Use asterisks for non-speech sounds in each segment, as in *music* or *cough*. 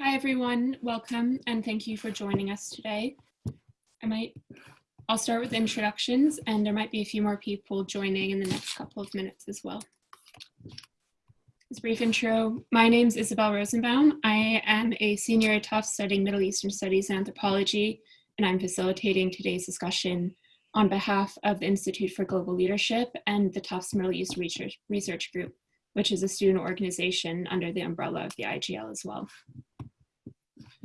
Hi everyone, welcome and thank you for joining us today. I might, I'll start with introductions and there might be a few more people joining in the next couple of minutes as well. This brief intro, my name is Isabel Rosenbaum. I am a senior at Tufts studying Middle Eastern Studies and Anthropology, and I'm facilitating today's discussion on behalf of the Institute for Global Leadership and the Tufts Middle East Research, Research Group, which is a student organization under the umbrella of the IGL as well.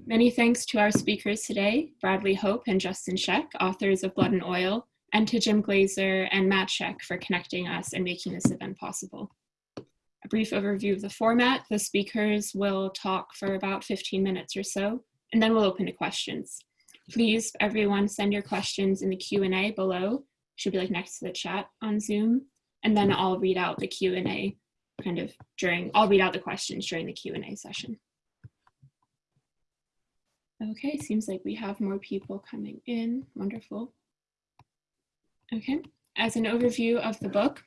Many thanks to our speakers today, Bradley Hope and Justin Scheck, authors of Blood and Oil, and to Jim Glazer and Matt Sheck for connecting us and making this event possible. A brief overview of the format, the speakers will talk for about 15 minutes or so, and then we'll open to questions. Please, everyone, send your questions in the Q&A below. Should be like next to the chat on Zoom. And then I'll read out the Q&A kind of during, I'll read out the questions during the Q&A session. Okay, seems like we have more people coming in. Wonderful. Okay, as an overview of the book,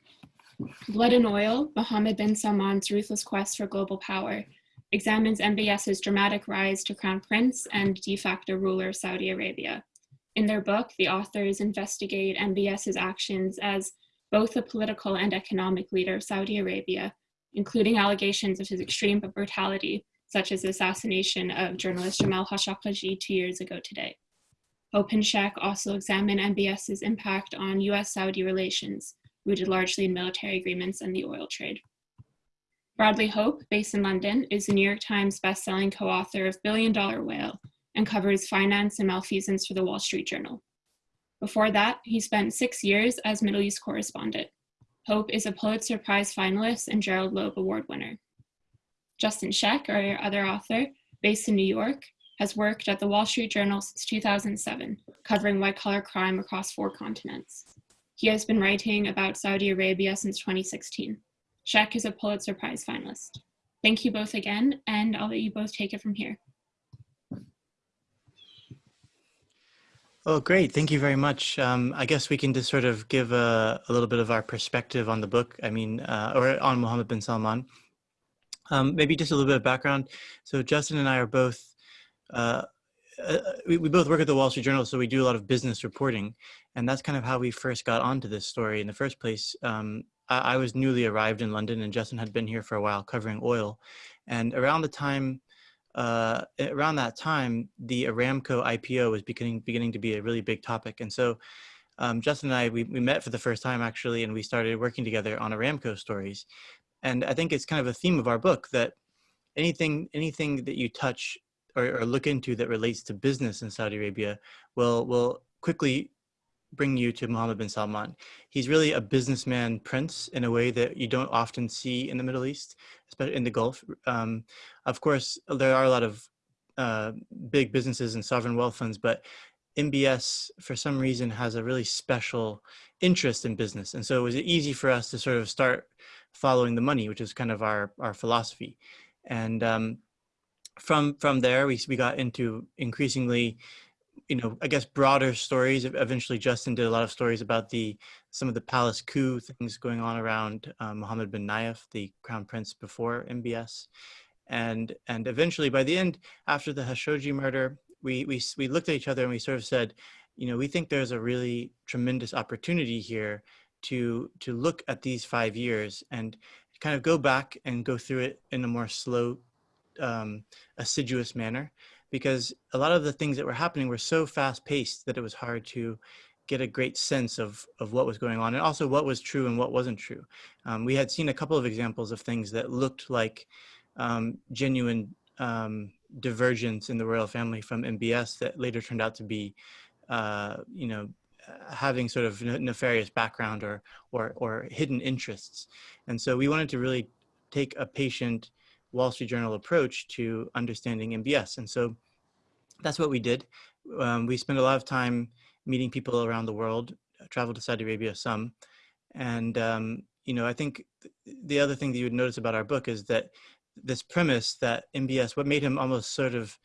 Blood and Oil, Mohammed bin Salman's ruthless quest for global power, examines MBS's dramatic rise to crown prince and de facto ruler of Saudi Arabia. In their book, the authors investigate MBS's actions as both a political and economic leader of Saudi Arabia, including allegations of his extreme brutality such as the assassination of journalist Jamal Khashoggi two years ago today. Hope and Scheck also examine MBS's impact on US-Saudi relations, rooted largely in military agreements and the oil trade. Bradley Hope, based in London, is the New York Times bestselling co-author of Billion Dollar Whale and covers finance and malfeasance for the Wall Street Journal. Before that, he spent six years as Middle East correspondent. Hope is a Pulitzer Prize finalist and Gerald Loeb Award winner. Justin Scheck, our other author, based in New York, has worked at the Wall Street Journal since 2007, covering white-collar crime across four continents. He has been writing about Saudi Arabia since 2016. Scheck is a Pulitzer Prize finalist. Thank you both again, and I'll let you both take it from here. Oh, great. Thank you very much. Um, I guess we can just sort of give a, a, little bit of our perspective on the book, I mean, uh, or on Mohammed bin Salman. Um, maybe just a little bit of background. So Justin and I are both, uh, uh, we, we, both work at the Wall Street Journal, so we do a lot of business reporting. And that's kind of how we first got onto this story in the first place. Um, I, I, was newly arrived in London and Justin had been here for a while covering oil. And around the time, uh, around that time, the Aramco IPO was beginning, beginning to be a really big topic. And so um, Justin and I, we, we met for the first time actually, and we started working together on Aramco stories. And I think it's kind of a theme of our book that anything, anything that you touch or, or look into that relates to business in Saudi Arabia will, will quickly bring you to Mohammed bin Salman. He's really a businessman prince in a way that you don't often see in the Middle East, especially in the Gulf. Um, of course, there are a lot of uh, big businesses and sovereign wealth funds, but MBS for some reason has a really special interest in business. And so it was easy for us to sort of start following the money, which is kind of our, our philosophy. And um, from, from there, we, we got into increasingly, you know, I guess broader stories. Eventually Justin did a lot of stories about the, some of the palace coup things going on around um, Mohammed bin Nayef, the crown prince before MBS. And, and eventually by the end, after the Khashoggi murder, we, we, we looked at each other and we sort of said, you know, we think there's a really tremendous opportunity here to to look at these five years and kind of go back and go through it in a more slow, um, assiduous manner, because a lot of the things that were happening were so fast paced that it was hard to get a great sense of, of what was going on and also what was true and what wasn't true. Um, we had seen a couple of examples of things that looked like um, genuine um, divergence in the royal family from MBS that later turned out to be, uh, you know, having sort of nefarious background or, or, or hidden interests. And so we wanted to really take a patient Wall Street Journal approach to understanding MBS. And so that's what we did. Um, we spent a lot of time meeting people around the world, traveled to Saudi Arabia some. And, um, you know, I think the other thing that you would notice about our book is that this premise that MBS, what made him almost sort of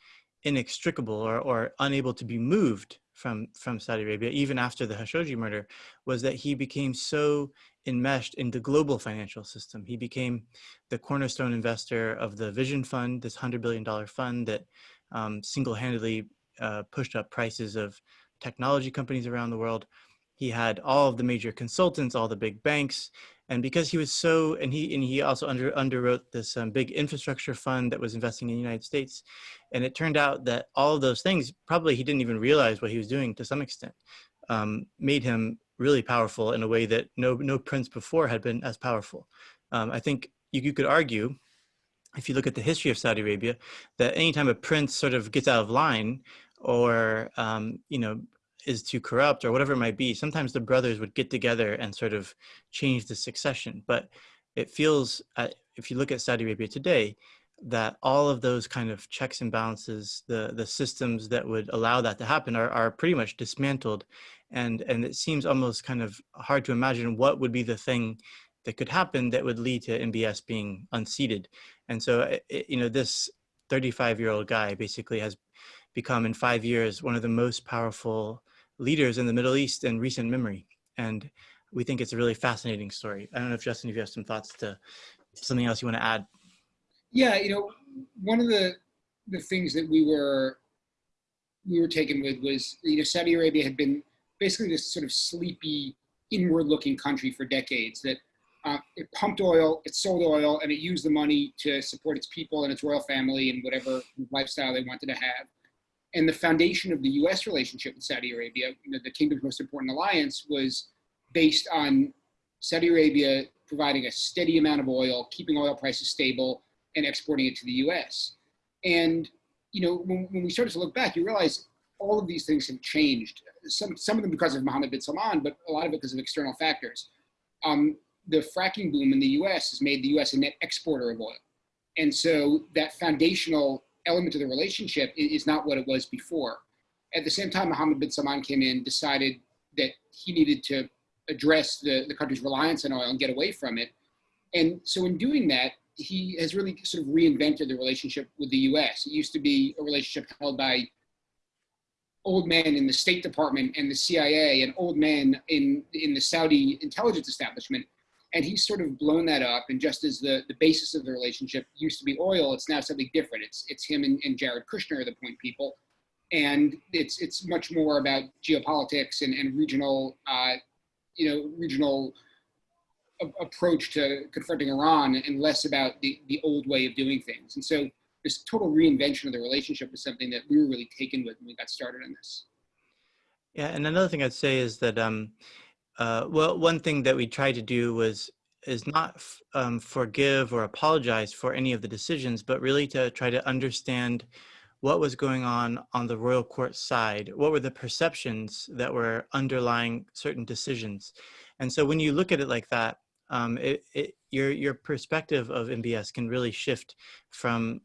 inextricable or, or unable to be moved from from Saudi Arabia, even after the Khashoggi murder, was that he became so enmeshed in the global financial system. He became the cornerstone investor of the Vision Fund, this $100 billion fund that um, single-handedly uh, pushed up prices of technology companies around the world. He had all of the major consultants, all the big banks, and because he was so, and he and he also under underwrote this um, big infrastructure fund that was investing in the United States, and it turned out that all of those things probably he didn't even realize what he was doing to some extent, um, made him really powerful in a way that no no prince before had been as powerful. Um, I think you, you could argue if you look at the history of Saudi Arabia, that anytime a prince sort of gets out of line or, um, you know, is too corrupt or whatever it might be, sometimes the brothers would get together and sort of change the succession. But it feels, uh, if you look at Saudi Arabia today, that all of those kind of checks and balances, the, the systems that would allow that to happen are, are pretty much dismantled. And, and it seems almost kind of hard to imagine what would be the thing that could happen that would lead to MBS being unseated. And so, it, eh, eh, you know, this 35 year old guy basically has become in five years one of the most powerful leaders in the Middle East in recent memory. And we think it's a really fascinating story. I don't know if Justin, if you have some thoughts to something else you want to add. Yeah, you know, one of the the things that we were we were taken with was you know Saudi Arabia had been basically this sort of sleepy inward looking country for decades that uh, it pumped oil, it sold oil, and it used the money to support its people and its royal family and whatever lifestyle they wanted to have. And the foundation of the U.S. relationship with Saudi Arabia, you know, the kingdom's most important alliance, was based on Saudi Arabia providing a steady amount of oil, keeping oil prices stable, and exporting it to the U.S. And you know, when, when we started to look back, you realize all of these things have changed. Some some of them because of Mohammed bin Salman, but a lot of it because of external factors. Um, the fracking boom in the US has made the US a net exporter of oil. And so that foundational element of the relationship is not what it was before. At the same time, Mohammed bin Salman came in, decided that he needed to address the, the country's reliance on oil and get away from it. And so in doing that, he has really sort of reinvented the relationship with the US. It used to be a relationship held by old men in the State Department and the CIA and old men in, in the Saudi intelligence establishment and he's sort of blown that up. And just as the, the basis of the relationship used to be oil, it's now something different. It's it's him and, and Jared Kushner, are the point people, and it's it's much more about geopolitics and, and regional, uh, you know, regional approach to confronting Iran, and less about the the old way of doing things. And so this total reinvention of the relationship is something that we were really taken with when we got started on this. Yeah, and another thing I'd say is that um, uh, well, one thing that we tried to do was is not um, forgive or apologize for any of the decisions, but really to try to understand what was going on on the royal court side. What were the perceptions that were underlying certain decisions? And so when you look at it like that, um, it, it, your your perspective of MBS can really shift from.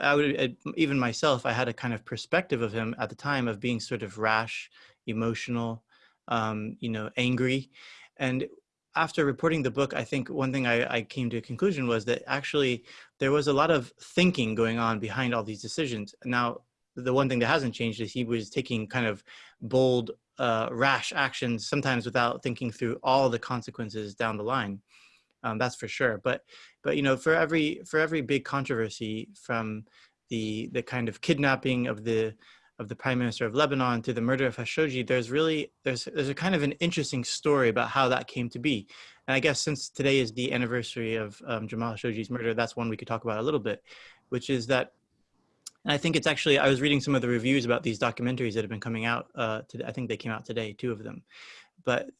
I would even myself. I had a kind of perspective of him at the time of being sort of rash, emotional, um, you know, angry. And after reporting the book, I think one thing I, I, came to a conclusion was that actually there was a lot of thinking going on behind all these decisions. Now, the one thing that hasn't changed is he was taking kind of bold, uh, rash actions, sometimes without thinking through all the consequences down the line. Um, that's for sure. But, but you know, for every for every big controversy, from the the kind of kidnapping of the of the prime minister of Lebanon to the murder of Khashoggi, there's really, there's, there's a kind of an interesting story about how that came to be. And I guess since today is the anniversary of um, Jamal Khashoggi's murder, that's one we could talk about a little bit, which is that, and I think it's actually, I was reading some of the reviews about these documentaries that have been coming out, uh, today, I think they came out today, two of them. But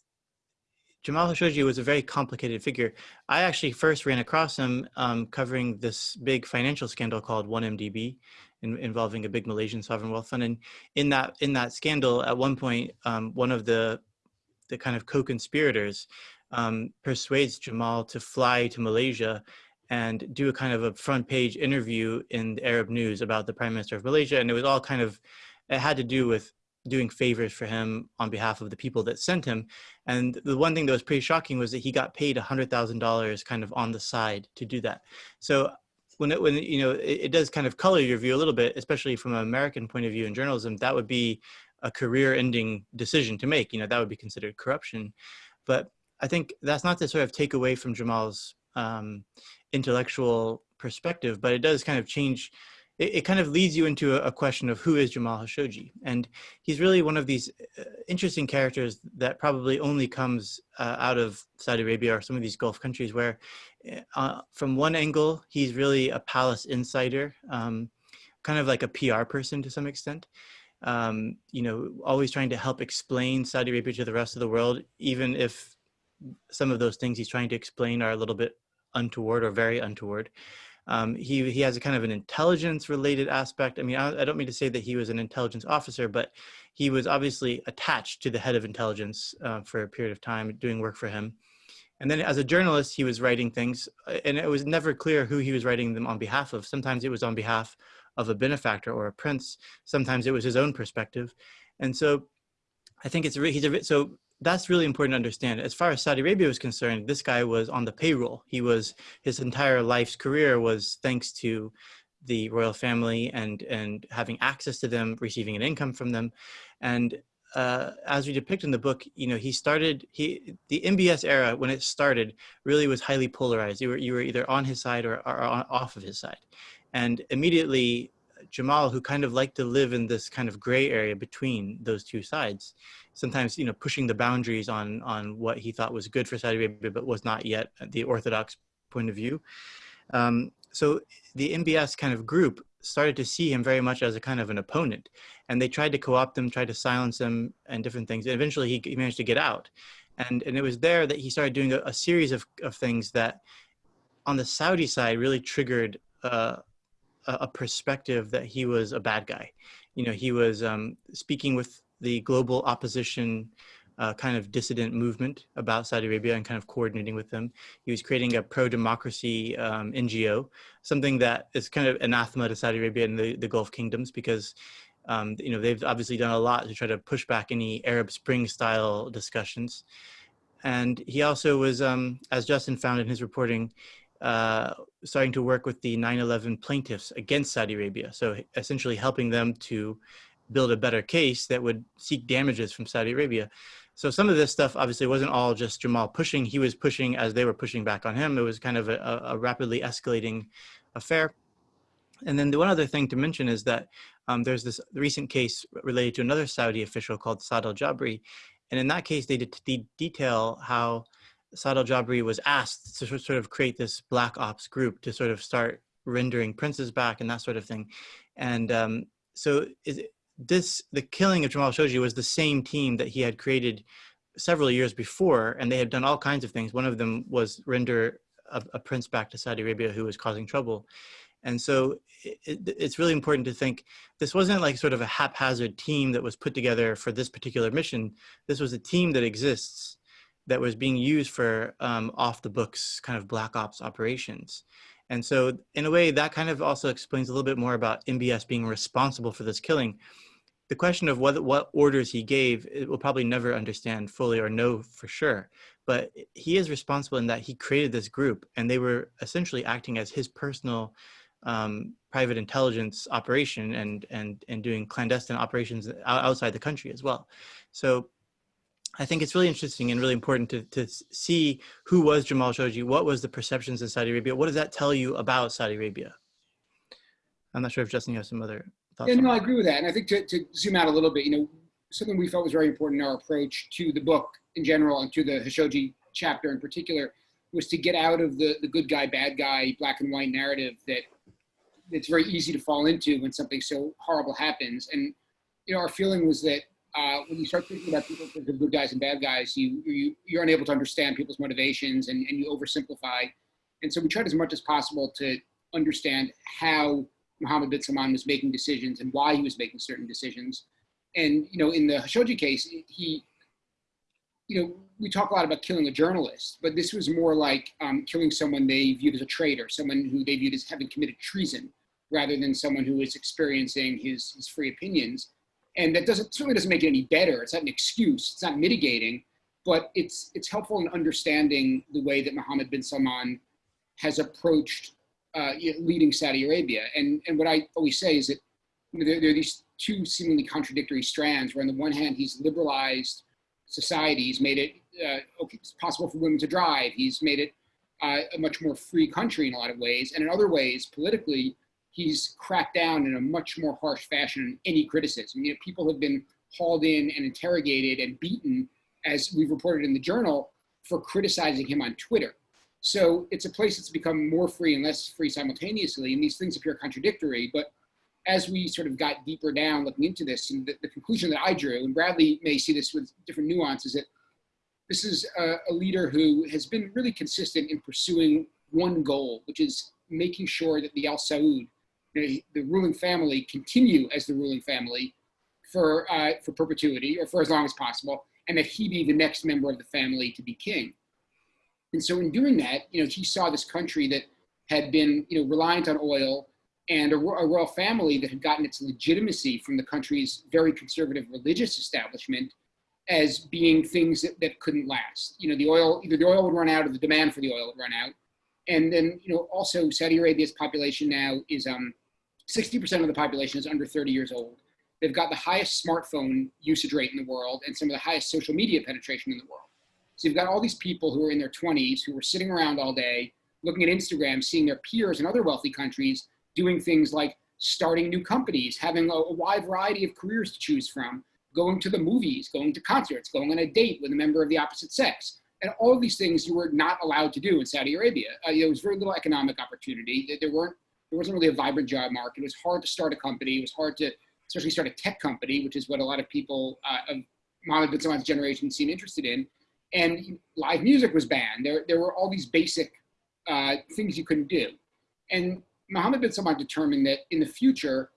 Jamal Khashoggi was a very complicated figure. I actually first ran across him um, covering this big financial scandal called 1MDB, in, involving a big Malaysian sovereign wealth fund. And in that in that scandal, at one point, um, one of the the kind of co-conspirators um, persuades Jamal to fly to Malaysia and do a kind of a front page interview in the Arab news about the prime minister of Malaysia. And it was all kind of, it had to do with doing favors for him on behalf of the people that sent him. And the one thing that was pretty shocking was that he got paid $100,000 kind of on the side to do that. So when it, when you know it, it, does kind of color your view a little bit, especially from an American point of view in journalism, that would be a career-ending decision to make. You know, that would be considered corruption. But I think that's not to sort of take away from Jamal's um, intellectual perspective, but it does kind of change. It, it kind of leads you into a, a, question of who is Jamal Khashoggi, and he's really one of these uh, interesting characters that probably only comes uh, out of Saudi Arabia or some of these Gulf countries, where uh, from one angle he's really a palace insider, um, kind of like a PR person to some extent. Um, you know, always trying to help explain Saudi Arabia to the rest of the world, even if some of those things he's trying to explain are a little bit untoward or very untoward. Um, he, he has a kind of an intelligence related aspect. I mean, I, I, don't mean to say that he was an intelligence officer, but he was obviously attached to the head of intelligence uh, for a period of time doing work for him. And then as a journalist, he was writing things uh, and it was never clear who he was writing them on behalf of. Sometimes it was on behalf of a benefactor or a prince. Sometimes it was his own perspective. And so I think it's, he's a, so that's really important to understand. As far as Saudi Arabia was concerned, this guy was on the payroll. He was, his entire life's career was thanks to the royal family and, and having access to them, receiving an income from them. And uh, as we depict in the book, you know, he started, he, the MBS era, when it started, really was highly polarized. You were, you were either on his side or, or off of his side. And immediately Jamal, who kind of liked to live in this kind of gray area between those two sides, sometimes you know pushing the boundaries on on what he thought was good for Saudi Arabia, but was not yet the orthodox point of view. Um, so the MBS kind of group started to see him very much as a kind of an opponent, and they tried to co-opt him, tried to silence him, and different things. And eventually, he, he managed to get out, and and it was there that he started doing a, a series of of things that, on the Saudi side, really triggered. Uh, a perspective that he was a bad guy. You know, he was um, speaking with the global opposition uh, kind of dissident movement about Saudi Arabia and kind of coordinating with them. He was creating a pro-democracy um, NGO, something that is kind of anathema to Saudi Arabia and the, the Gulf kingdoms because um, you know, they've obviously done a lot to try to push back any Arab Spring style discussions. And he also was, um, as Justin found in his reporting, uh, starting to work with the 9-11 plaintiffs against Saudi Arabia. So essentially helping them to build a better case that would seek damages from Saudi Arabia. So some of this stuff obviously wasn't all just Jamal pushing. He was pushing as they were pushing back on him. It was kind of a, a rapidly escalating affair. And then the one other thing to mention is that um, there's this recent case related to another Saudi official called Saad al-Jabri. And in that case, they did detail how Saad al-Jabri was asked to sort of create this black ops group to sort of start rendering princes back and that sort of thing. And um, so this, the killing of Jamal Khashoggi was the same team that he had created several years before, and they had done all kinds of things. One of them was render a, a prince back to Saudi Arabia who was causing trouble. And so it, it's really important to think this wasn't like sort of a haphazard team that was put together for this particular mission. This was a team that exists that was being used for um, off the books kind of black ops operations. And so in a way that kind of also explains a little bit more about MBS being responsible for this killing. The question of what, what orders he gave, it will probably never understand fully or know for sure, but he is responsible in that he created this group and they were essentially acting as his personal um, private intelligence operation and, and, and doing clandestine operations outside the country as well. So I think it's really interesting and really important to, to see who was Jamal Khashoggi, what was the perceptions in Saudi Arabia, what does that tell you about Saudi Arabia? I'm not sure if Justin, you have some other. Yeah, no, I agree with that. And I think to, to zoom out a little bit, you know, something we felt was very important in our approach to the book in general and to the Khashoggi chapter in particular was to get out of the, the good guy, bad guy, black and white narrative that it's very easy to fall into when something so horrible happens. And, you know, our feeling was that uh, when you start thinking about people as good guys and bad guys, you, you, you're unable to understand people's motivations and, and you oversimplify. And so we tried as much as possible to understand how Mohammed bin Salman was making decisions and why he was making certain decisions. And, you know, in the Khashoggi case, he, you know, we talk a lot about killing a journalist, but this was more like um, killing someone they viewed as a traitor, someone who they viewed as having committed treason, rather than someone who was experiencing his, his free opinions and that doesn't certainly doesn't make it any better. It's not an excuse. It's not mitigating, but it's it's helpful in understanding the way that Mohammed bin Salman has approached uh, leading Saudi Arabia. And and what I always say is that you know, there, there, are these two seemingly contradictory strands. Where on the one hand he's liberalized society. He's made it uh, okay, it's possible for women to drive. He's made it uh, a much more free country in a lot of ways. And in other ways, politically, he's cracked down in a much more harsh fashion on any criticism. You know, people have been hauled in and interrogated and beaten, as we've reported in the journal, for criticizing him on Twitter. So it's a place that's become more free and less free simultaneously, and these things appear contradictory. But as we sort of got deeper down looking into this, and the, the conclusion that I drew, and Bradley may see this with different nuances, that this is a, a leader who has been really consistent in pursuing one goal, which is making sure that the Al Saud, the, the ruling family, continue as the ruling family for, uh, for perpetuity or for as long as possible, and that he be the next member of the family to be king. And so in doing that, you know, he saw this country that had been, you know, reliant on oil and a, a royal family that had gotten its legitimacy from the country's very conservative religious establishment as being things that, that couldn't last. You know, the oil, either the oil would run out or the demand for the oil would run out. And then, you know, also Saudi Arabia's population now is um, 60% of the population is under 30 years old. They've got the highest smartphone usage rate in the world and some of the highest social media penetration in the world. So you've got all these people who are in their 20s who are sitting around all day looking at Instagram, seeing their peers in other wealthy countries doing things like starting new companies, having a, a wide variety of careers to choose from, going to the movies, going to concerts, going on a date with a member of the opposite sex. And all of these things you were not allowed to do in Saudi Arabia. Uh, there was very little economic opportunity. There weren't, there wasn't really a vibrant job market. It was hard to start a company. It was hard to, especially start a tech company, which is what a lot of people uh, of Mohammed bin Salman's generation seem interested in. And live music was banned. There, there were all these basic uh, things you couldn't do. And Mohammed bin Salman determined that in the future,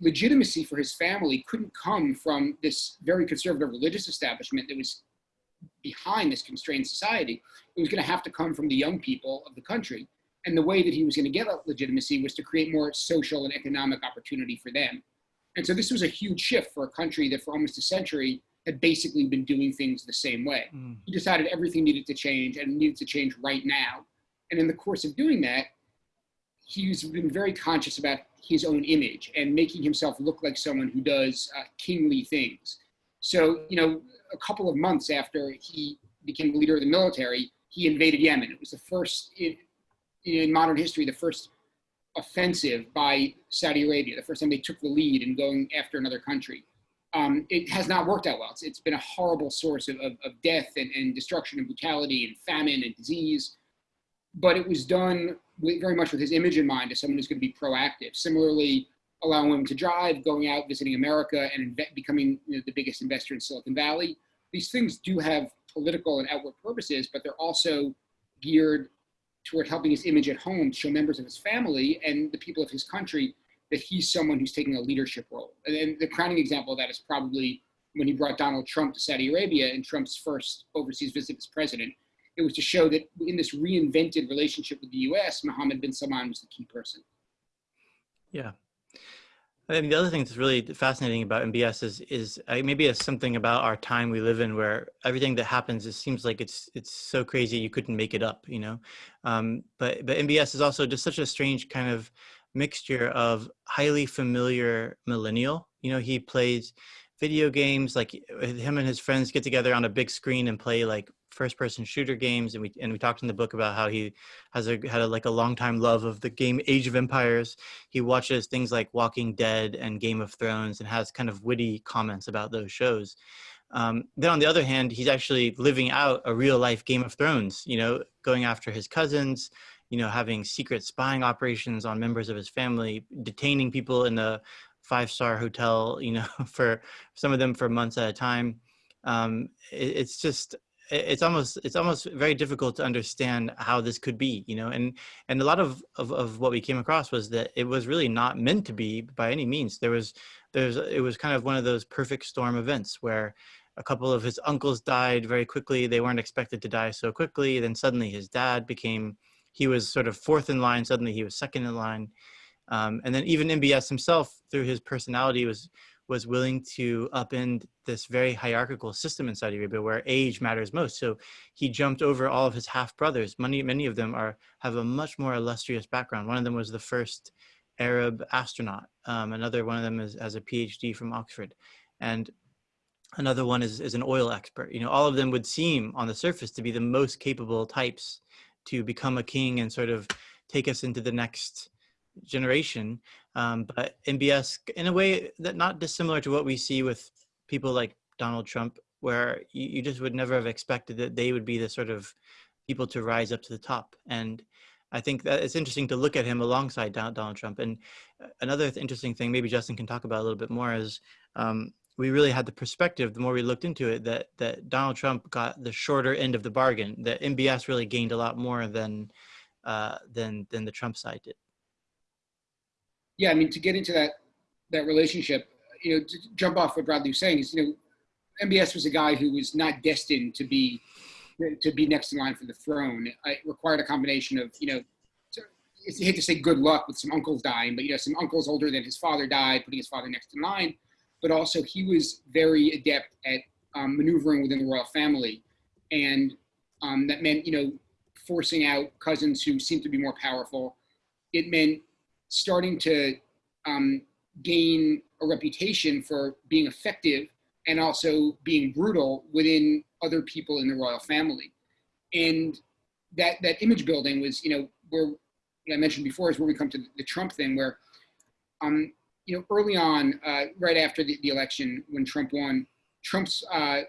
legitimacy for his family couldn't come from this very conservative religious establishment that was behind this constrained society. It was going to have to come from the young people of the country. And the way that he was going to get that legitimacy was to create more social and economic opportunity for them. And so this was a huge shift for a country that for almost a century had basically been doing things the same way. Mm. He decided everything needed to change and needed to change right now. And in the course of doing that, he's been very conscious about his own image and making himself look like someone who does uh, kingly things. So, you know, a couple of months after he became the leader of the military, he invaded Yemen. It was the first in, in modern history, the first offensive by Saudi Arabia, the first time they took the lead in going after another country. Um, it has not worked out well. It's, it's been a horrible source of, of, of death and, and, destruction and brutality and famine and disease. But it was done with, very much with his image in mind as someone who's going to be proactive. Similarly, allowing women to drive, going out, visiting America, and becoming you know, the biggest investor in Silicon Valley. These things do have political and outward purposes, but they're also geared toward helping his image at home to show members of his family and the people of his country that he's someone who's taking a leadership role. And, the crowning example of that is probably when he brought Donald Trump to Saudi Arabia in Trump's first overseas visit as president. It was to show that in this reinvented relationship with the US, Mohammed bin Salman was the key person. Yeah. I mean, the other thing that's really fascinating about MBS is, is uh, maybe it's something about our time we live in where everything that happens, it seems like it's it's so crazy you couldn't make it up, you know. Um, but but MBS is also just such a strange kind of mixture of highly familiar millennial. You know, he plays video games like him and his friends get together on a big screen and play like first person shooter games and we and we talked in the book about how he has a had a, like a long time love of the game Age of Empires. He watches things like Walking Dead and Game of Thrones and has kind of witty comments about those shows. Um, then on the other hand, he's actually living out a real life Game of Thrones, you know, going after his cousins, you know, having secret spying operations on members of his family, detaining people in a five star hotel, you know, *laughs* for some of them for months at a time. Um, it, it's just it's almost it's almost very difficult to understand how this could be you know and and a lot of, of of what we came across was that it was really not meant to be by any means. There was there's it was kind of one of those perfect storm events where a couple of his uncles died very quickly. They weren't expected to die so quickly. Then suddenly his dad became he was sort of fourth in line suddenly he was second in line um, and then even mbs himself through his personality was was willing to upend this very hierarchical system in Saudi Arabia where age matters most. So he jumped over all of his half brothers. Many, many of them are have a much more illustrious background. One of them was the first Arab astronaut. Um, another one of them is, has a PhD from Oxford. And Another one is, is an oil expert. You know, all of them would seem on the surface to be the most capable types to become a king and sort of take us into the next generation. Um, but MBS, in a way that not dissimilar to what we see with people like Donald Trump, where you, you just would never have expected that they would be the sort of people to rise up to the top. And I think that it's interesting to look at him alongside Donald Trump. And uh, another th- interesting thing, maybe Justin can talk about a little bit more, is um, we really had the perspective the more we looked into it that that Donald Trump got the shorter end of the bargain. That MBS really gained a lot more than uh, than than the Trump side did. Yeah, I mean, to get into that that relationship, you know, to jump off what Bradley was saying is, you know, MBS was a guy who was not destined to be to be next in line for the throne. It required a combination of, you know, I hate to say good luck with some uncles dying, but you know, some uncles older than his father died, putting his father next in line. But also, he was very adept at um, maneuvering within the royal family, and um, that meant, you know, forcing out cousins who seemed to be more powerful. It meant starting to um, gain a reputation for being effective and also being brutal within other people in the royal family. And that that image building was, you know, where I mentioned before is where we come to the Trump thing, where, um, you know, early on, uh, right after the, the election when Trump won, Trump's uh,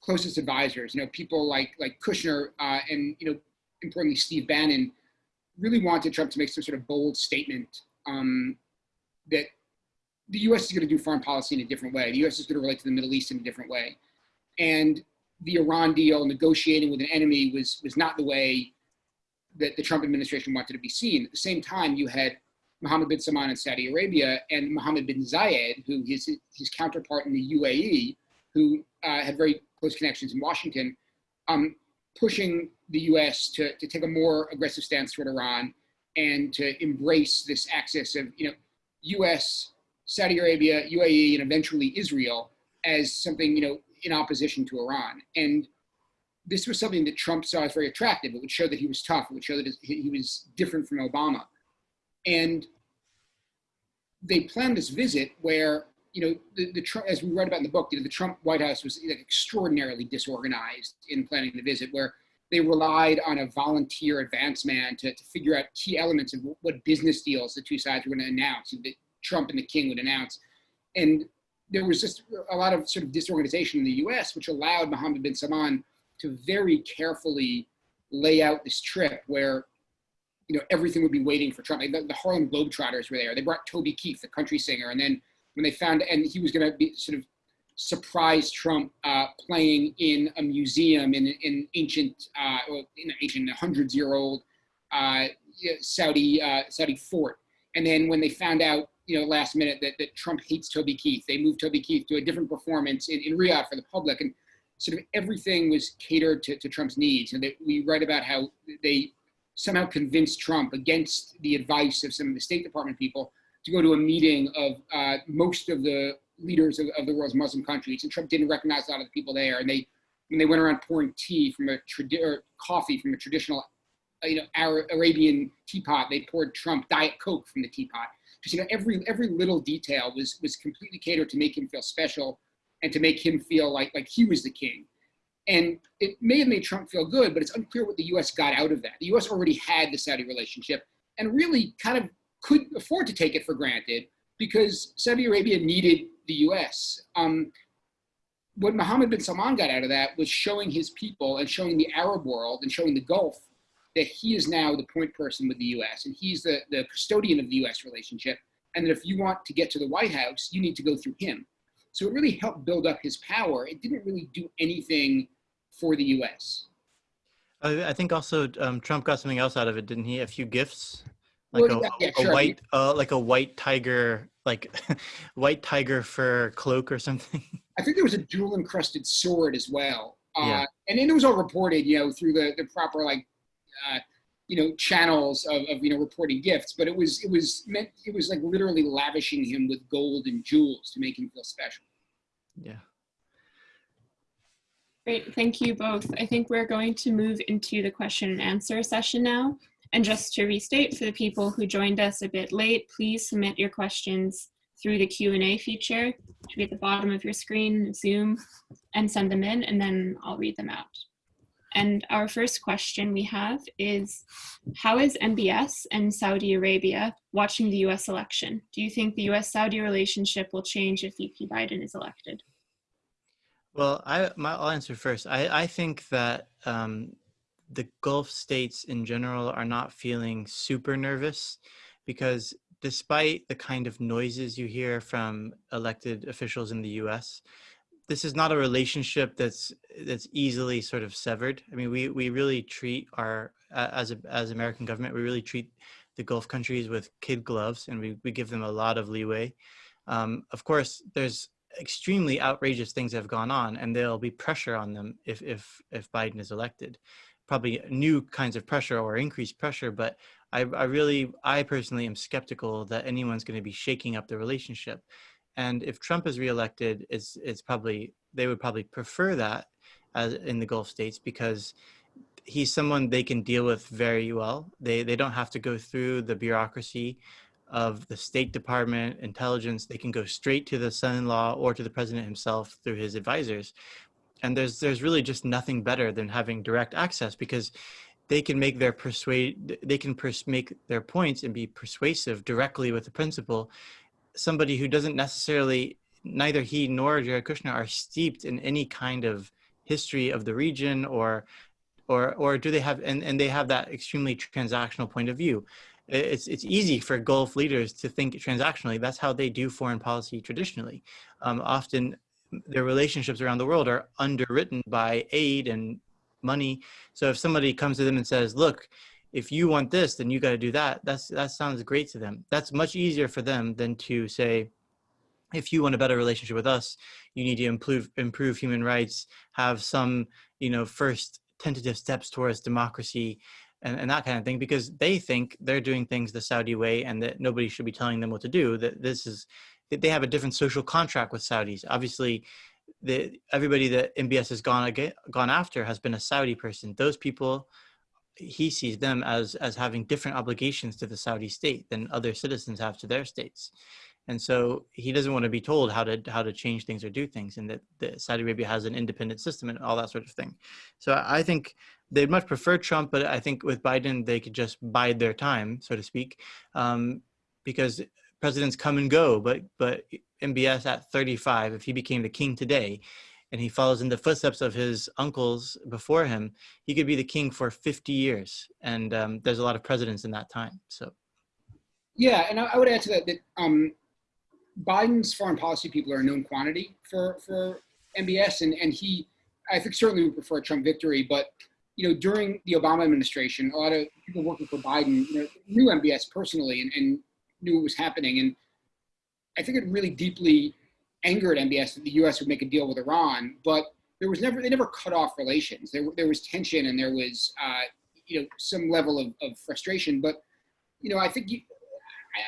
closest advisors, you know, people like like Kushner uh, and you know, importantly Steve Bannon, really wanted Trump to make some sort of bold statement um, that the U.S. is going to do foreign policy in a different way. The U.S. is going to relate to the Middle East in a different way, and the Iran deal, negotiating with an enemy, was was not the way that the Trump administration wanted to be seen. At the same time, you had Mohammed bin Salman in Saudi Arabia and Mohammed bin Zayed, who his his counterpart in the UAE, who uh, had very close connections in Washington, um, pushing the U.S. to to take a more aggressive stance toward Iran and to embrace this axis of you know U.S. Saudi Arabia, UAE, and eventually Israel as something, you know, in opposition to Iran. And this was something that Trump saw as very attractive. It would show that he was tough. It would show that he was different from Obama. And they planned this visit where, you know, the, the as we read about in the book, you know, the Trump White House was extraordinarily disorganized in planning the visit, where they relied on a volunteer advance man to, to figure out key elements of what business deals the two sides were going to announce. That Trump and the king would announce. And there was just a lot of sort of disorganization in the US, which allowed Mohammed bin Salman to very carefully lay out this trip where you know everything would be waiting for Trump. The, the Harlem Globetrotters were there. They brought Toby Keith, the country singer, and then when they found and he was going to be sort of surprise Trump uh, playing in a museum in in ancient uh, in ancient hundreds year old uh, Saudi uh, Saudi fort. And then when they found out you know, last minute that, that Trump hates Toby Keith. They moved Toby Keith to a different performance in, in Riyadh for the public. And sort of everything was catered to, to Trump's needs. And they, we write about how they somehow convinced Trump against the advice of some of the State Department people to go to a meeting of uh, most of the leaders of, of, the world's Muslim countries. And Trump didn't recognize a lot of the people there. And they, when they went around pouring tea from a tradi- or coffee from a traditional, uh, you know, Arab, Arabian teapot, they poured Trump Diet Coke from the teapot because you know every every little detail was was completely catered to make him feel special and to make him feel like like he was the king. And it may have made Trump feel good, but it's unclear what the U.S. got out of that. The U.S. already had the Saudi relationship and really kind of could afford to take it for granted because Saudi Arabia needed the U.S. Um, what Mohammed bin Salman got out of that was showing his people and showing the Arab world and showing the Gulf that he is now the point person with the US and he's the, the custodian of the US relationship. And that if you want to get to the White House, you need to go through him. So it really helped build up his power. It didn't really do anything for the US. I think also um, Trump got something else out of it, didn't he? A few gifts, like well, a, yeah, a white, uh, like a white tiger, like *laughs* white tiger fur cloak or something. *laughs* I think there was a jewel encrusted sword as well. Uh, yeah. And then it was all reported, you know, through the, the proper like uh, you know channels of, of you know reporting gifts but it was it was meant it was like literally lavishing him with gold and jewels to make him feel special yeah great thank you both i think we're going to move into the question and answer session now and just to restate for the people who joined us a bit late please submit your questions through the Q&A feature, which be at the bottom of your screen, Zoom, and send them in, and then I'll read them out. And our first question we have is, how is MBS and Saudi Arabia watching the US election? Do you think the US-Saudi relationship will change if VP Biden is elected? Well, I, my, I'll answer first. I, I think that um, the Gulf states in general are not feeling super nervous because despite the kind of noises you hear from elected officials in the US, this is not a relationship that's that's easily sort of severed. I mean, we we really treat our as a as American government, we really treat the Gulf countries with kid gloves, and we we give them a lot of leeway. Um, of course, there's extremely outrageous things have gone on, and there'll be pressure on them if if if Biden is elected. Probably new kinds of pressure or increased pressure, but I, I really, I personally am skeptical that anyone's going to be shaking up the relationship. And if Trump is reelected, it's it's probably they would probably prefer that as in the Gulf states because he's someone they can deal with very well. They they don't have to go through the bureaucracy of the State Department, intelligence. They can go straight to the son-in-law or to the president himself through his advisors. And there's there's really just nothing better than having direct access because they can make their persuade they can make their points and be persuasive directly with the principal somebody who doesn't necessarily neither he nor Jared Kushner are steeped in any kind of history of the region or or or do they have and, and they have that extremely transactional point of view it's it's easy for gulf leaders to think transactionally that's how they do foreign policy traditionally um, often their relationships around the world are underwritten by aid and money so if somebody comes to them and says look if you want this, then you got to do that. That's that sounds great to them. That's much easier for them than to say, if you want a better relationship with us, you need to improve improve human rights, have some you know first tentative steps towards democracy, and, and that kind of thing, because they think they're doing things the Saudi way, and that nobody should be telling them what to do. That this is that they have a different social contract with Saudis. Obviously, the everybody that MBS has gone gone after has been a Saudi person. Those people he sees them as as having different obligations to the Saudi state than other citizens have to their states. And so he doesn't want to be told how to how to change things or do things, and that, that Saudi Arabia has an independent system and all that sort of thing. So I think they'd much prefer Trump, but I think with Biden they could just bide their time, so to speak, um, because presidents come and go. But but MBS at 35, if he became the king today, and he follows in the footsteps of his uncles before him, he could be the king for 50 years. And um, there's a lot of presidents in that time. So, yeah, and I, would add to that that um, Biden's foreign policy people are a known quantity for for MBS, and and he, I think certainly would prefer a Trump victory, but you know during the Obama administration, a lot of people working for Biden you know, knew MBS personally and, and knew what was happening, and I think it really deeply angered MBS that the U.S. would make a deal with Iran, but there was never they never cut off relations. There there was tension and there was uh, you know some level of, of frustration. But you know I think you,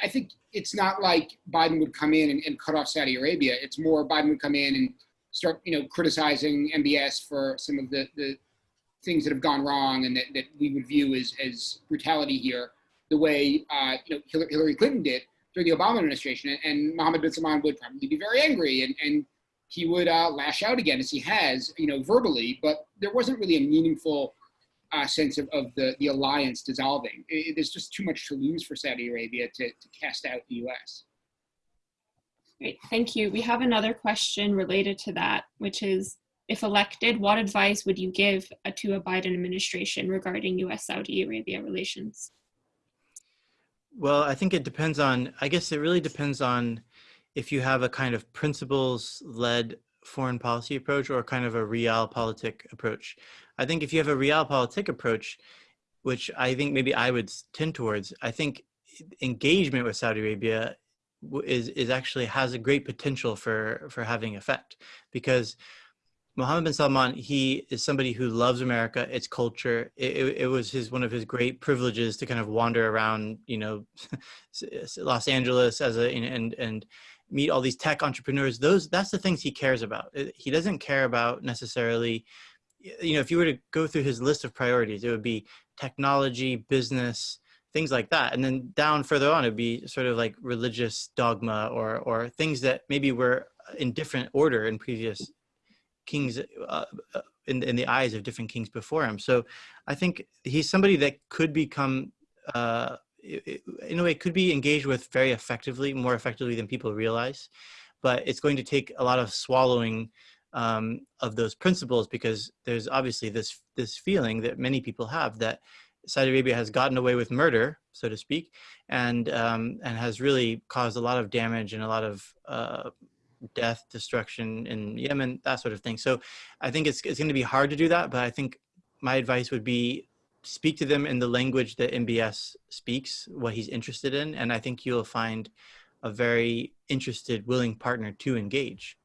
I think it's not like Biden would come in and, and, cut off Saudi Arabia. It's more Biden would come in and start you know criticizing MBS for some of the the things that have gone wrong and that, that we would view as as brutality here, the way uh, you know Hillary Clinton did during the Obama administration, and Mohammed bin Salman would probably be very angry and, and he would uh, lash out again as he has, you know, verbally, but there wasn't really a meaningful uh, sense of, of the, the alliance dissolving. It, there's just too much to lose for Saudi Arabia to, to cast out the US. Great, thank you. We have another question related to that, which is, if elected, what advice would you give to a Biden administration regarding US-Saudi Arabia relations? Well, I think it depends on, I guess it really depends on if you have a kind of principles led foreign policy approach or kind of a realpolitik approach. I think if you have a realpolitik approach, which I think maybe I would tend towards, I think engagement with Saudi Arabia is is actually has a great potential for for having effect because Mohammed bin Salman, he is somebody who loves America, its culture. It, it, it, was his one of his great privileges to kind of wander around, you know, *laughs* Los Angeles as a and and meet all these tech entrepreneurs. Those that's the things he cares about. Uh, he doesn't care about necessarily, you know, if you were to go through his list of priorities, it would be technology, business, things like that. And then down further on, it'd be sort of like religious dogma or or things that maybe were in different order in previous kings uh, uh in in the eyes of different kings before him. So I think he's somebody that could become. Uh, in a way, could be engaged with very effectively, more effectively than people realize, but it's going to take a lot of swallowing um, of those principles because there's obviously this this feeling that many people have that Saudi Arabia has gotten away with murder, so to speak, and um, and has really caused a lot of damage and a lot of uh, death, destruction in Yemen, that sort of thing. So I think it's it's going to be hard to do that, but I think my advice would be speak to them in the language that MBS speaks, what he's interested in, and I think you'll find a very interested, willing partner to engage.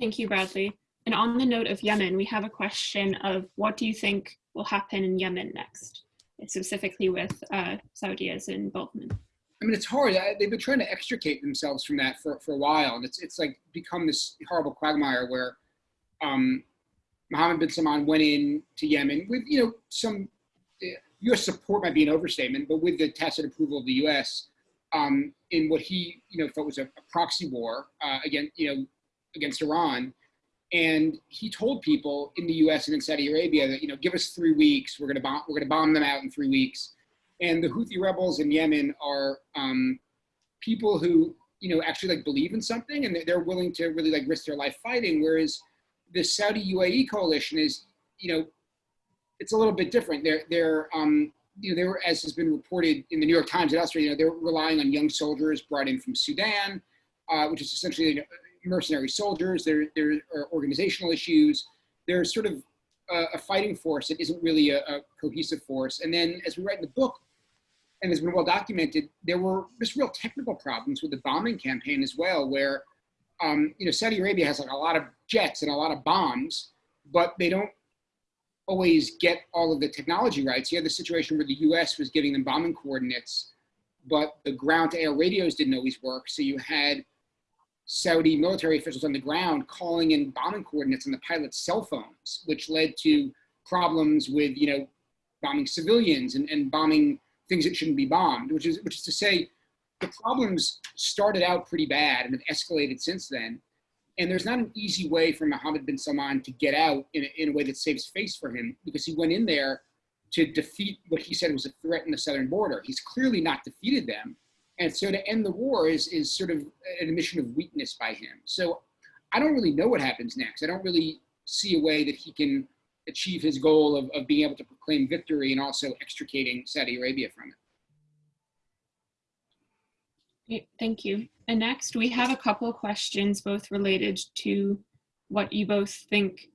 Thank you, Bradley. And on the note of Yemen, we have a question of what do you think will happen in Yemen next, specifically with uh, Saudi's involvement? I mean, it's hard. They've been trying to extricate themselves from that for, for a while, and it's it's like become this horrible quagmire where um, Mohammed bin Salman went in to Yemen with you know some U.S. Uh, support might be an overstatement, but with the tacit approval of the U.S. Um, in what he you know thought was a, a proxy war uh, against you know against Iran, and he told people in the U.S. and in Saudi Arabia that you know give us three weeks, we're gonna bomb we're gonna bomb them out in three weeks. And the Houthi rebels in Yemen are um, people who you know actually like believe in something and they're willing to really like risk their life fighting. Whereas the Saudi UAE coalition is you know it's a little bit different. They're they're um, you know they were as has been reported in the New York Times and elsewhere. You know they're relying on young soldiers brought in from Sudan, uh, which is essentially mercenary soldiers, there, there are organizational issues. There's sort of a, a fighting force that isn't really a, a, cohesive force. And then as we write in the book, and has been well documented, there were just real technical problems with the bombing campaign as well, where um, you know Saudi Arabia has like a lot of jets and a lot of bombs, but they don't always get all of the technology right. So you had the situation where the U.S. was giving them bombing coordinates, but the ground-to-air radios didn't always work. So you had Saudi military officials on the ground calling in bombing coordinates on the pilot's cell phones, which led to problems with, you know, bombing civilians and, and bombing things that shouldn't be bombed, which is, which is to say, the problems started out pretty bad and have escalated since then. And there's not an easy way for Mohammed bin Salman to get out in a, in a way that saves face for him because he went in there to defeat what he said was a threat in the southern border. He's clearly not defeated them. And so to end the war is, is sort of an admission of weakness by him. So I don't really know what happens next. I don't really see a way that he can achieve his goal of, of being able to proclaim victory and also extricating Saudi Arabia from it. Great, thank you. And next we have a couple of questions both related to what you both think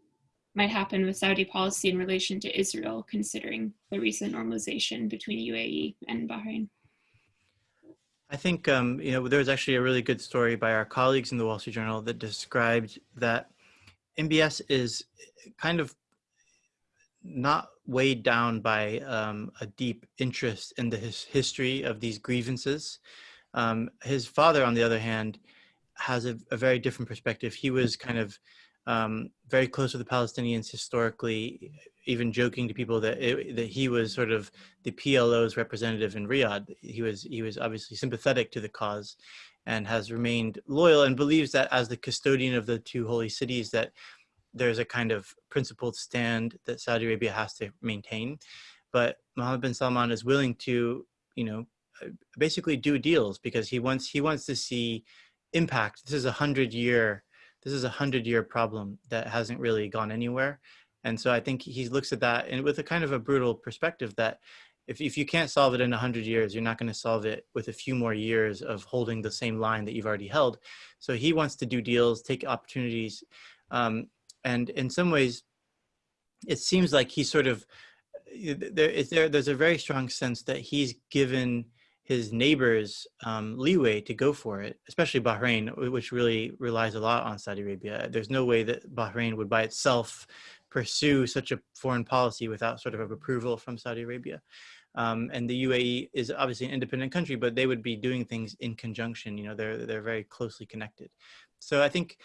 might happen with Saudi policy in relation to Israel, considering the recent normalization between UAE and Bahrain. I think um, you know there was actually a really good story by our colleagues in the Wall Street Journal that described that MBS is kind of not weighed down by um, a deep interest in the his history of these grievances. Um, his father, on the other hand, has a, a, very different perspective. He was kind of um, very close to the Palestinians historically, even joking to people that it, that he was sort of the PLO's representative in Riyadh. He was he was obviously sympathetic to the cause, and has remained loyal and believes that as the custodian of the two holy cities that there's a kind of principled stand that Saudi Arabia has to maintain. But Mohammed bin Salman is willing to, you know, basically do deals because he wants he wants to see impact. This is a hundred year this is a hundred year problem that hasn't really gone anywhere. And so I think he looks at that and with a kind of a brutal perspective that if, if you can't solve it in a hundred years, you're not going to solve it with a few more years of holding the same line that you've already held. So he wants to do deals, take opportunities. Um, and in some ways, it seems like he sort of, there is there, there's a very strong sense that he's given his neighbors um, leeway to go for it, especially Bahrain, which really relies a lot on Saudi Arabia. There's no way that Bahrain would by itself pursue such a foreign policy without sort of approval from Saudi Arabia. Um, and the UAE is obviously an independent country, but they would be doing things in conjunction. You know, they're they're very closely connected. So I think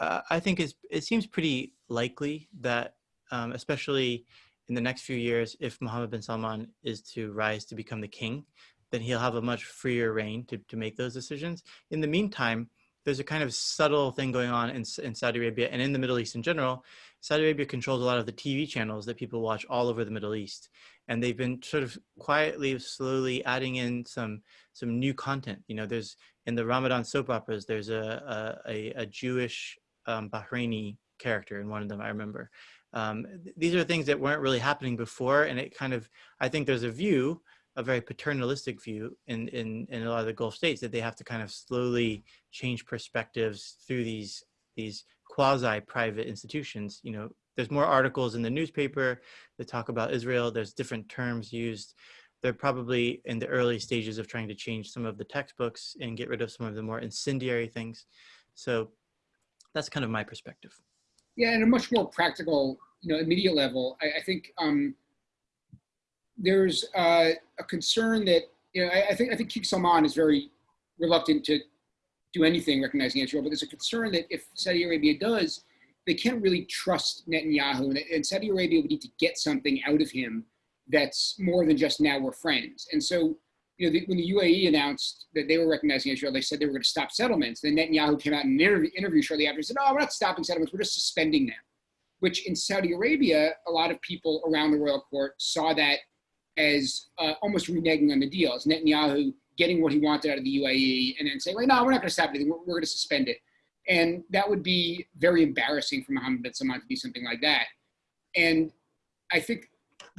uh, I think it seems pretty likely that, um, especially in the next few years, if Mohammed bin Salman is to rise to become the king, then he'll have a much freer reign to, to make those decisions. In the meantime, there's a kind of subtle thing going on in, in Saudi Arabia and in the Middle East in general. Saudi Arabia controls a lot of the TV channels that people watch all over the Middle East. And they've been sort of quietly, slowly adding in some some new content. You know, there's in the Ramadan soap operas, there's a, a, a Jewish um, Bahraini character in one of them, I remember. Um, th these are things that weren't really happening before. And it kind of, I think there's a view a very paternalistic view in, in, in a lot of the Gulf states that they have to kind of slowly change perspectives through these, these quasi-private institutions. You know, there's more articles in the newspaper that talk about Israel. There's different terms used. They're probably in the early stages of trying to change some of the textbooks and get rid of some of the more incendiary things. So that's kind of my perspective. Yeah, and a much more practical, you know, immediate level, I, I think um, there's uh, a concern that you know I, I, think I think King Salman is very reluctant to do anything recognizing Israel, but there's a concern that if Saudi Arabia does, they can't really trust Netanyahu, and, and Saudi Arabia would need to get something out of him that's more than just now we're friends. And so, you know, the, when the UAE announced that they were recognizing Israel, they said they were going to stop settlements. Then Netanyahu came out in an interview, interview shortly after and said, "No, we're not stopping settlements. We're just suspending them." Which in Saudi Arabia, a lot of people around the royal court saw that as uh, almost reneging on the deal, as Netanyahu getting what he wanted out of the UAE and then saying, like, no, we're not going to stop anything, we're, we're going to suspend it. And that would be very embarrassing for Mohammed bin Salman to do something like that. And I think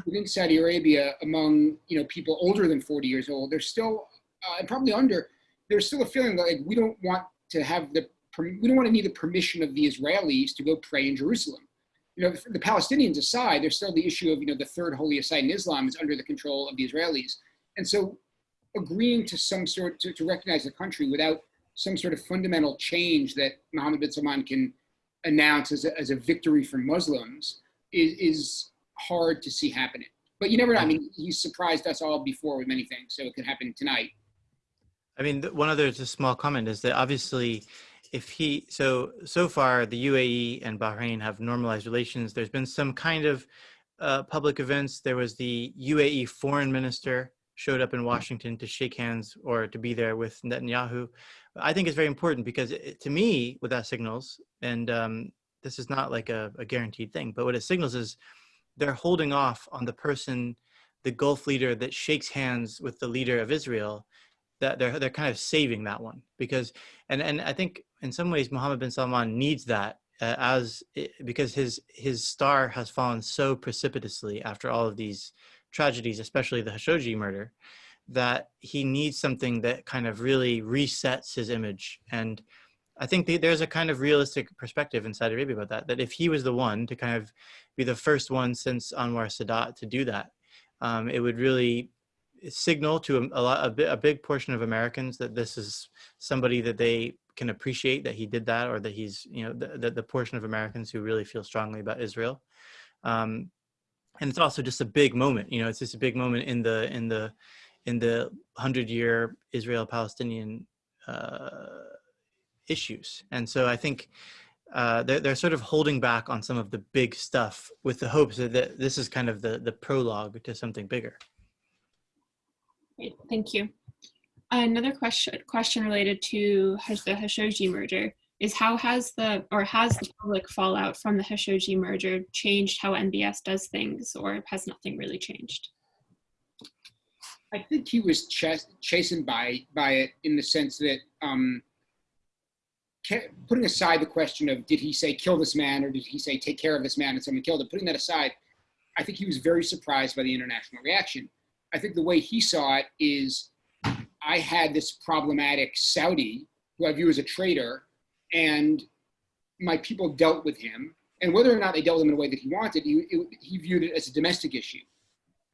within Saudi Arabia, among you know people older than 40 years old, there's still, uh, and probably under, there's still a feeling that like we don't want to have the, we don't want to need the permission of the Israelis to go pray in Jerusalem you know, the Palestinians aside, there's still the issue of, you know, the third holiest site in Islam is under the control of the Israelis. And so agreeing to some sort, to, to recognize the country without some sort of fundamental change that Mohammed bin Salman can announce as a, as a victory for Muslims is, is hard to see happening. But you never know. I mean, he surprised us all before with many things, so it could happen tonight. I mean, one other just small comment is that obviously if he so so far the UAE and Bahrain have normalized relations. There's been some kind of uh, public events. There was the UAE foreign minister showed up in Washington to shake hands or to be there with Netanyahu. I think it's very important because it, to me, what that signals, and um, this is not like a, a guaranteed thing, but what it signals is they're holding off on the person, the Gulf leader that shakes hands with the leader of Israel that they're they're kind of saving that one because and and I think in some ways Mohammed bin Salman needs that uh, as it, because his his star has fallen so precipitously after all of these tragedies, especially the Khashoggi murder, that he needs something that kind of really resets his image. And I think the, there's a kind of realistic perspective in Saudi Arabia about that, that if he was the one to kind of be the first one since Anwar Sadat to do that, um, it would really signal to a, a, lot, a, a big portion of Americans that this is somebody that they can appreciate that he did that or that he's, you know, the, the, the portion of Americans who really feel strongly about Israel. Um, and it's also just a big moment, you know, it's just a big moment in the, in the, in the hundred year Israel Palestinian uh, issues. And so I think uh, they're, they're sort of holding back on some of the big stuff with the hopes that this is kind of the, the prologue to something bigger. Great, thank you. Another question question related to the Khashoggi merger is how has the or has the public fallout from the Khashoggi merger changed how MBS does things, or has nothing really changed? I think he was ch chastened by by it in the sense that um, putting aside the question of did he say kill this man or did he say take care of this man and someone killed him, putting that aside, I think he was very surprised by the international reaction. I think the way he saw it is I had this problematic Saudi who I view as a traitor, and my people dealt with him. And whether or not they dealt with him in a way that he wanted, he, it, he viewed it as a domestic issue.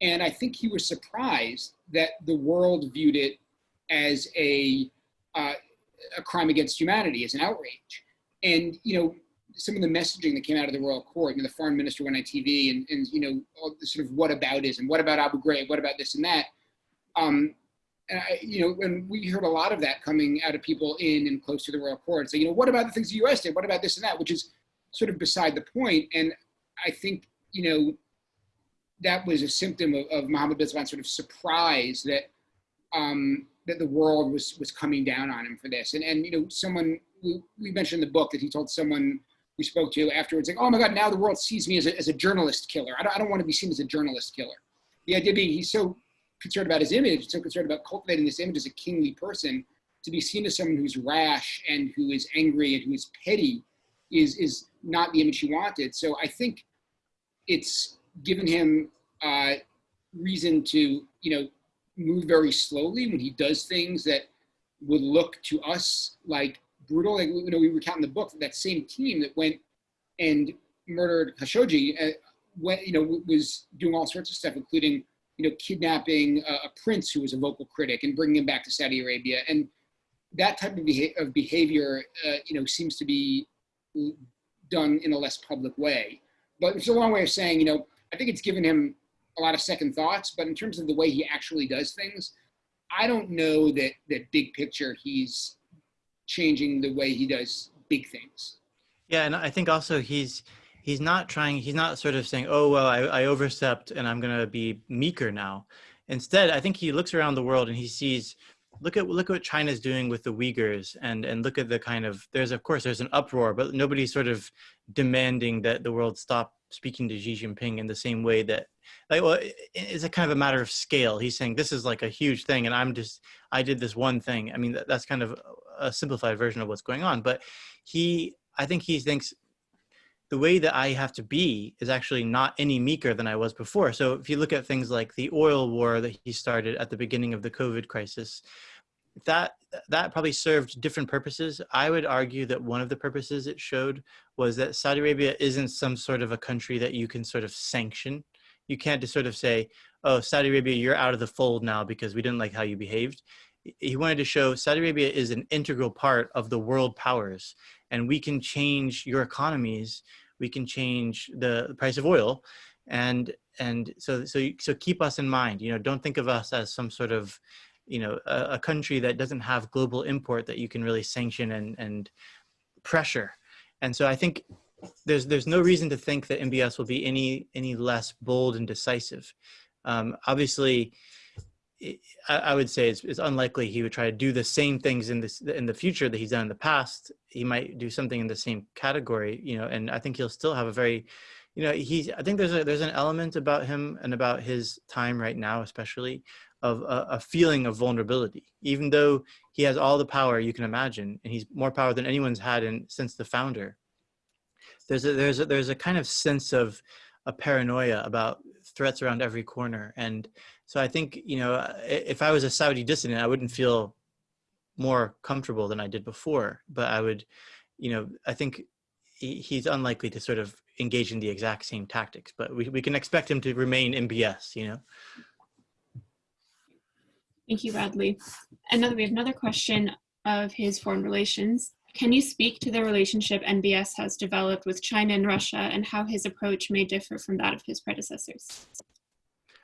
And I think he was surprised that the world viewed it as a, uh, a crime against humanity, is an outrage. And, you know, some of the messaging that came out of the royal court, you know, the foreign minister went on TV and, and you know, all the sort of what aboutism, what about Abu Ghraib, what about this and that. Um, and I, you know, and we heard a lot of that coming out of people in and close to the royal court. So, you know, what about the things the U.S. did? What about this and that? Which is sort of beside the point. And I think, you know, that was a symptom of, of Mohammed bin Salman's sort of surprise that um, that the world was was coming down on him for this. And and you know, someone we, we mentioned in the book that he told someone we spoke to afterwards, like, oh my God, now the world sees me as a, as a journalist killer. I don't, I don't want to be seen as a journalist killer. The idea being he's so concerned about his image, so concerned about cultivating this image as a kingly person, to be seen as someone who's rash and who is angry and who is petty is, is not the image he wanted. So I think it's given him uh, reason to, you know, move very slowly when he does things that would look to us like brutal. Like, you know, we recount in the book that, same team that went and murdered Khashoggi, uh, went, you know, was doing all sorts of stuff, including, you know, kidnapping a, a, prince who was a vocal critic and bringing him back to Saudi Arabia. And that type of, beha of behavior, uh, you know, seems to be done in a less public way. But it's a long way of saying, you know, I think it's given him a lot of second thoughts, but in terms of the way he actually does things, I don't know that that big picture he's changing the way he does big things. Yeah, and I think also he's he's not trying. He's not sort of saying, "Oh well, I, I overstepped and I'm going to be meeker now." Instead, I think he looks around the world and he sees look at look at what China's doing with the Uyghurs and and look at the kind of there's of course there's an uproar, but nobody's sort of demanding that the world stop speaking to Xi Jinping in the same way that like well it's a kind of a matter of scale. He's saying this is like a huge thing and I'm just I did this one thing. I mean that, that's kind of a simplified version of what's going on, but he I think he thinks the way that I have to be is actually not any meeker than I was before. So if you look at things like the oil war that he started at the beginning of the COVID crisis, that that probably served different purposes. I would argue that one of the purposes it showed was that Saudi Arabia isn't some sort of a country that you can sort of sanction. You can't just sort of say, "Oh, Saudi Arabia, you're out of the fold now because we didn't like how you behaved." He wanted to show Saudi Arabia is an integral part of the world powers, and we can change your economies. We can change the price of oil, and and so so so keep us in mind. You know, don't think of us as some sort of you know a, a, country that doesn't have global import that you can really sanction and and pressure and so i think there's there's no reason to think that mbs will be any any less bold and decisive um, obviously I, I, would say it's, it's, unlikely he would try to do the same things in this in the future that he's done in the past he might do something in the same category you know and i think he'll still have a very you know he's i think there's a there's an element about him and about his time right now especially of a, a, feeling of vulnerability, even though he has all the power you can imagine, and he's more power than anyone's had in, since the founder. There's a, there's a, there's a kind of sense of a paranoia about threats around every corner. And so I think, you know, uh, if I was a Saudi dissident, I wouldn't feel more comfortable than I did before, but I would, you know, I think he's unlikely to sort of engage in the exact same tactics, but we, we can expect him to remain MBS, you know? Thank you, Bradley. Another, we have another question of his foreign relations. Can you speak to the relationship MBS has developed with China and Russia and how his approach may differ from that of his predecessors?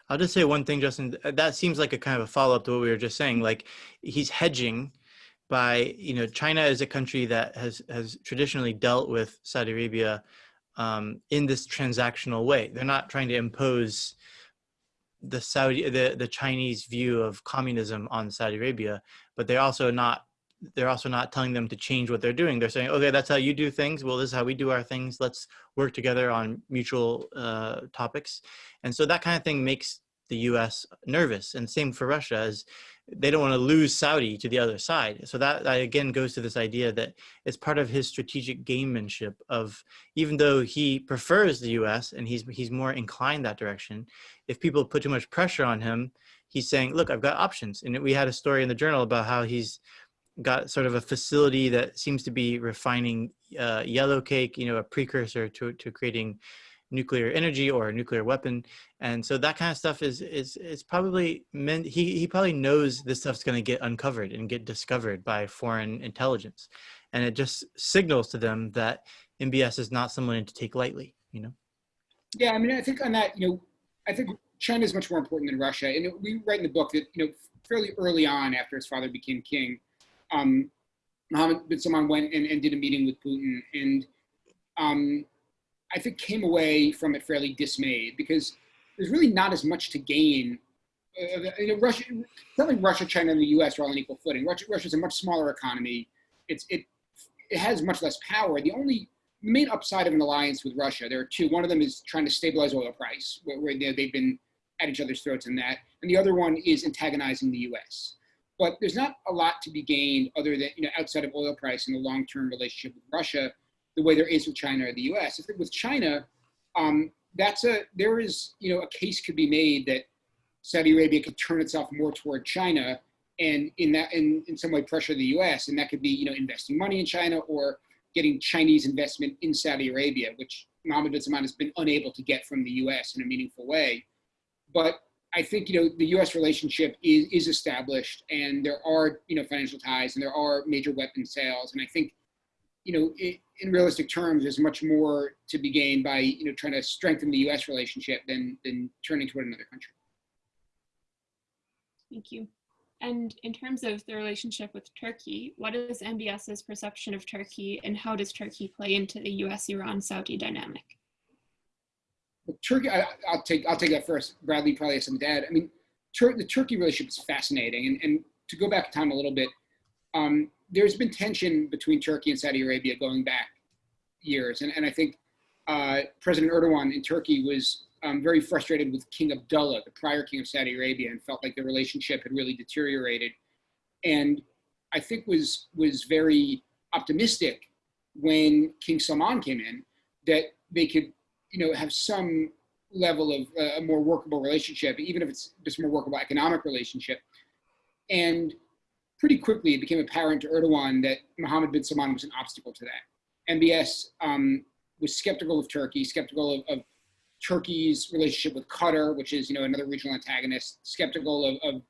I'll just say one thing, Justin. That seems like a kind of a follow-up to what we were just saying. Like he's hedging by, you know, China is a country that has has traditionally dealt with Saudi Arabia um, in this transactional way. They're not trying to impose the Saudi the the Chinese view of communism on Saudi Arabia, but they're also not they're also not telling them to change what they're doing. They're saying, okay, that's how you do things. Well, this is how we do our things. Let's work together on mutual uh, topics. And so that kind of thing makes the U.S. nervous. And same for Russia, as they don't want to lose Saudi to the other side. So that, that again goes to this idea that it's part of his strategic gamemanship of even though he prefers the U.S. and he's he's more inclined that direction, if people put too much pressure on him, he's saying, look, I've got options. And we had a story in the journal about how he's got sort of a facility that seems to be refining uh, yellow cake, you know, a precursor to, to creating nuclear energy or a nuclear weapon. And so that kind of stuff is is is probably meant he he probably knows this stuff's going to get uncovered and get discovered by foreign intelligence. And it just signals to them that MBS is not someone to take lightly, you know? Yeah, I mean, I think on that, you know, I think China is much more important than Russia. And we write in the book that, you know, fairly early on after his father became king, um, Mohammed bin Salman went and, and did a meeting with Putin and um, I think came away from it fairly dismayed because there's really not as much to gain. Uh, you know, Russia, certainly Russia, China, and the U.S. are all on equal footing. Russia, Russia's a much smaller economy. It's it it has much less power. The only main upside of an alliance with Russia, there are two. One of them is trying to stabilize oil price, where, where they've been at each other's throats in that, and the other one is antagonizing the U.S. But there's not a lot to be gained other than you know outside of oil price and the long-term relationship with Russia, the way there is with China or the U.S. If with China, um, that's a there is you know a case could be made that Saudi Arabia could turn itself more toward China and in that in, in some way pressure the US and that could be you know investing money in China or getting Chinese investment in Saudi Arabia which Mohammed bin Salman has been unable to get from the US in a meaningful way but I think you know the U.S. relationship is is established, and there are you know financial ties, and there are major weapon sales, and I think you know it, in realistic terms, there's much more to be gained by you know trying to strengthen the U.S. relationship than than turning toward another country. Thank you. And in terms of the relationship with Turkey, what is MBS's perception of Turkey, and how does Turkey play into the U.S.-Iran-Saudi dynamic? Turkey, I, will take I'll take that first. Bradley probably has some add. I mean, Tur the Turkey relationship is fascinating, and, and to go back in time a little bit, um, there's been tension between Turkey and Saudi Arabia going back years. And, and I think uh, President Erdogan in Turkey was um, very frustrated with King Abdullah, the prior king of Saudi Arabia, and felt like the relationship had really deteriorated. And I think was, was very optimistic when King Salman came in that they could, you know, have some level of uh, a more workable relationship, even if it's just a more workable economic relationship. And pretty quickly it became apparent to Erdogan that Mohammed bin Salman was an obstacle to that. MBS um, was skeptical of Turkey, skeptical of, of, Turkey's relationship with Qatar, which is you know another regional antagonist, skeptical of, of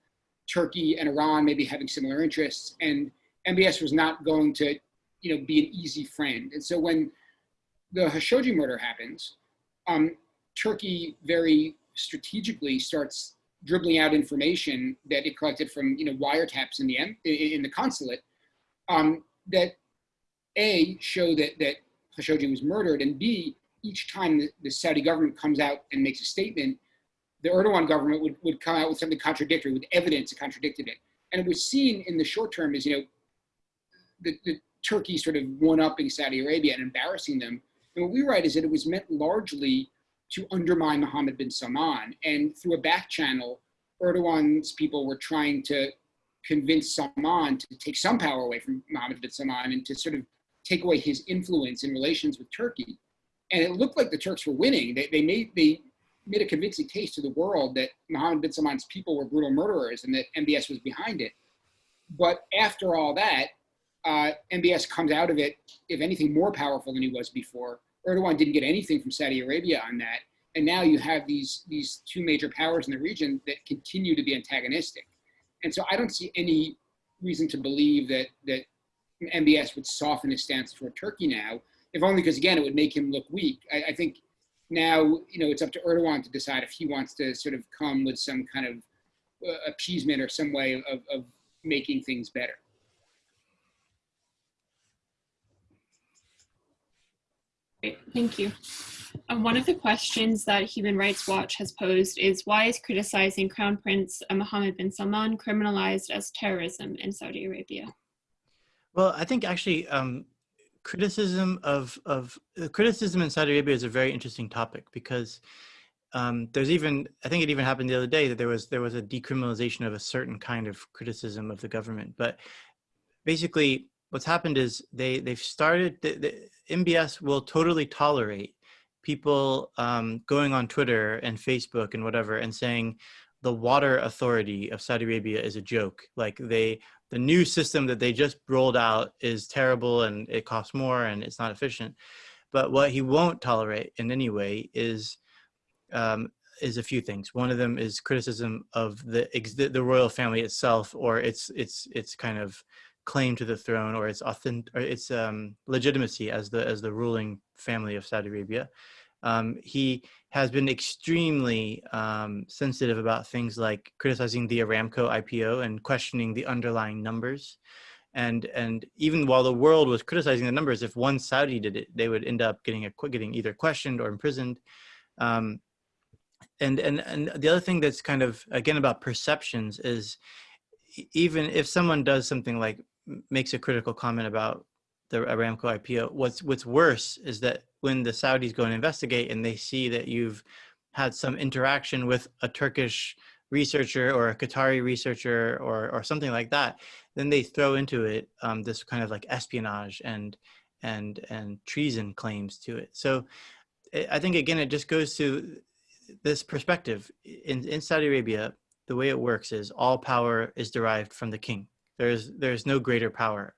Turkey and Iran maybe having similar interests, and MBS was not going to you know be an easy friend. And so when the Khashoggi murder happens, um, Turkey very strategically starts dribbling out information that it collected from you know wiretaps in the in the consulate um, that a show that that Khashoggi was murdered, and b each time the, the, Saudi government comes out and makes a statement, the Erdogan government would, would come out with something contradictory, with evidence that contradicted it. And it was seen in the short term as you know the, the Turkey sort of one-upping Saudi Arabia and embarrassing them. And what we write is that it was meant largely to undermine Mohammed bin Salman. And through a back channel, Erdogan's people were trying to convince Salman to take some power away from Mohammed bin Salman and to sort of take away his influence in relations with Turkey. And it looked like the Turks were winning. They, they, made, they made a convincing case to the world that Mohammed bin Salman's people were brutal murderers and that MBS was behind it. But after all that, uh, MBS comes out of it, if anything, more powerful than he was before. Erdogan didn't get anything from Saudi Arabia on that. And now you have these, these two major powers in the region that continue to be antagonistic. And so I don't see any reason to believe that, that MBS would soften his stance toward Turkey now, if only because, again, it would make him look weak. I, I think now, you know, it's up to Erdogan to decide if he wants to sort of come with some kind of uh, appeasement or some way of, of making things better. Thank you. Um, one of the questions that Human Rights Watch has posed is why is criticizing Crown Prince Mohammed bin Salman criminalized as terrorism in Saudi Arabia? Well, I think actually um, criticism of, of uh, criticism in Saudi Arabia is a very interesting topic because um, there's even, I think it even happened the other day that there was, there was a decriminalization of a certain kind of criticism of the government. But basically what's happened is they they've started the MBS will totally tolerate people um, going on Twitter and Facebook and whatever and saying the water authority of Saudi Arabia is a joke. Like they the new system that they just rolled out is terrible and it costs more and it's not efficient. But what he won't tolerate in any way is um, is a few things. One of them is criticism of the the royal family itself or its its its kind of claim to the throne or its authentic or its um, legitimacy as the as the ruling family of Saudi Arabia. Um, he has been extremely um, sensitive about things like criticizing the Aramco IPO and questioning the underlying numbers. And and even while the world was criticizing the numbers, if one Saudi did it, they would end up getting a getting either questioned or imprisoned. Um, and and and the other thing that's kind of again about perceptions is even if someone does something like makes a critical comment about the Aramco IPO, what's what's worse is that when the Saudis go and investigate and they see that you've had some interaction with a Turkish researcher or a Qatari researcher or or something like that, then they throw into it um, this kind of like espionage and and and treason claims to it. So I think again it just goes to this perspective in, in Saudi Arabia, the way it works is all power is derived from the king. There's there's no greater power.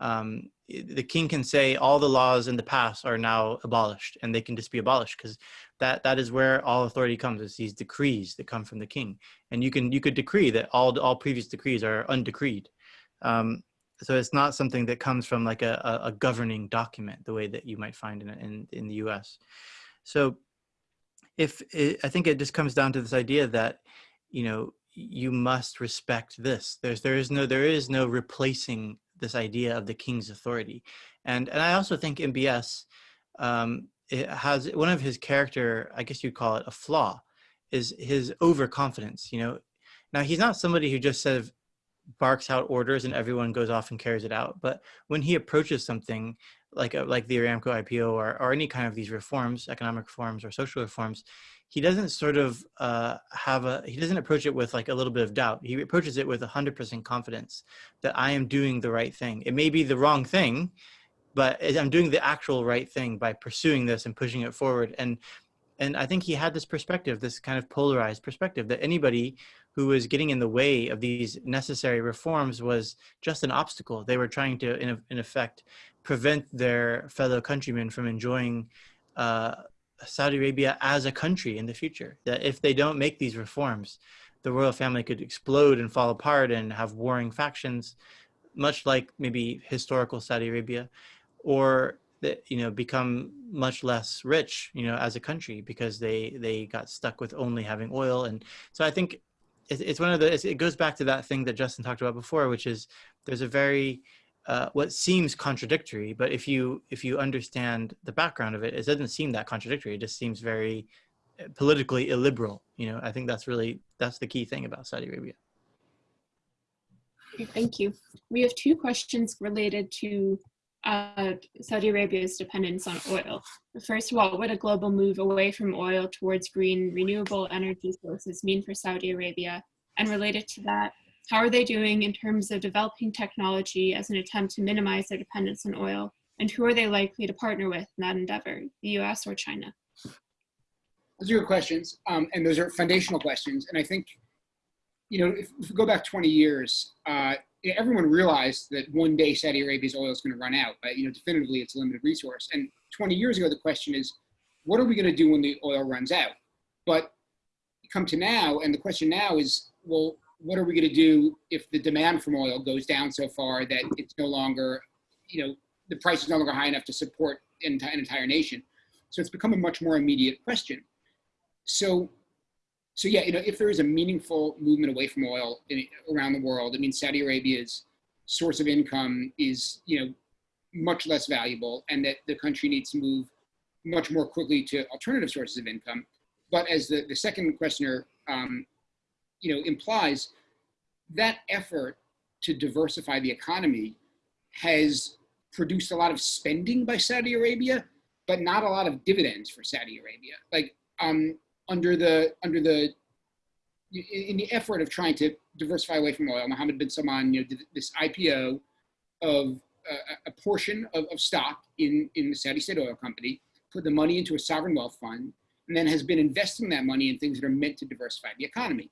Um, the king can say all the laws in the past are now abolished, and they can just be abolished because that that is where all authority comes. Is these decrees that come from the king, and you can you could decree that all all previous decrees are undecreed. Um, so it's not something that comes from like a, a, a governing document the way that you might find in in, in the U.S. So if it, I think it just comes down to this idea that you know you must respect this. There's there is no there is no replacing this idea of the king's authority, and and I also think MBS um, has one of his character I guess you'd call it a flaw is his overconfidence. You know, now he's not somebody who just sort of barks out orders and everyone goes off and carries it out, but when he approaches something like a, like the Aramco IPO or, or any kind of these reforms, economic reforms or social reforms, he doesn't sort of uh, have a he doesn't approach it with like a little bit of doubt. He approaches it with hundred percent confidence that I am doing the right thing. It may be the wrong thing, but I'm doing the actual right thing by pursuing this and pushing it forward. And and I think he had this perspective, this kind of polarized perspective that anybody who was getting in the way of these necessary reforms was just an obstacle. They were trying to, in, in effect, prevent their fellow countrymen from enjoying uh, Saudi Arabia as a country in the future. That if they don't make these reforms, the royal family could explode and fall apart and have warring factions, much like maybe historical Saudi Arabia, or that you know become much less rich you know as a country because they they got stuck with only having oil and so i think it's, it's one of the it goes back to that thing that justin talked about before which is there's a very uh, what seems contradictory but if you if you understand the background of it it doesn't seem that contradictory it just seems very uh, politically illiberal you know i think that's really that's the key thing about saudi arabia thank you. We have two questions related to uh, Saudi Arabia's dependence on oil. First of all, would a global move away from oil towards green renewable energy sources mean for Saudi Arabia? And related to that, how are they doing in terms of developing technology as an attempt to minimize their dependence on oil? And who are they likely to partner with in that endeavor, the US or China? Those are good questions, um, and those are foundational questions. And I think, you know, if, if we go back 20 years, uh, everyone realized that one day Saudi Arabia's oil is going to run out, but you know, definitively it's a limited resource. And 20 years ago, the question is, what are we going to do when the oil runs out? But come to now, and the question now is, well, what are we going to do if the demand from oil goes down so far that it's no longer, you know, the price is no longer high enough to support an entire nation? So it's become a much more immediate question. So so yeah, you know, if there is a meaningful movement away from oil in, around the world, I mean, Saudi Arabia's source of income is, you know, much less valuable, and that the country needs to move much more quickly to alternative sources of income. But as the, the second questioner, um, you know, implies, that effort to diversify the economy has produced a lot of spending by Saudi Arabia, but not a lot of dividends for Saudi Arabia. Like, um, under the under the in the effort of trying to diversify away from oil, Mohammed bin Salman, you know, did this IPO of uh, a portion of, of stock in in the Saudi State Oil Company, put the money into a sovereign wealth fund, and then has been investing that money in things that are meant to diversify the economy.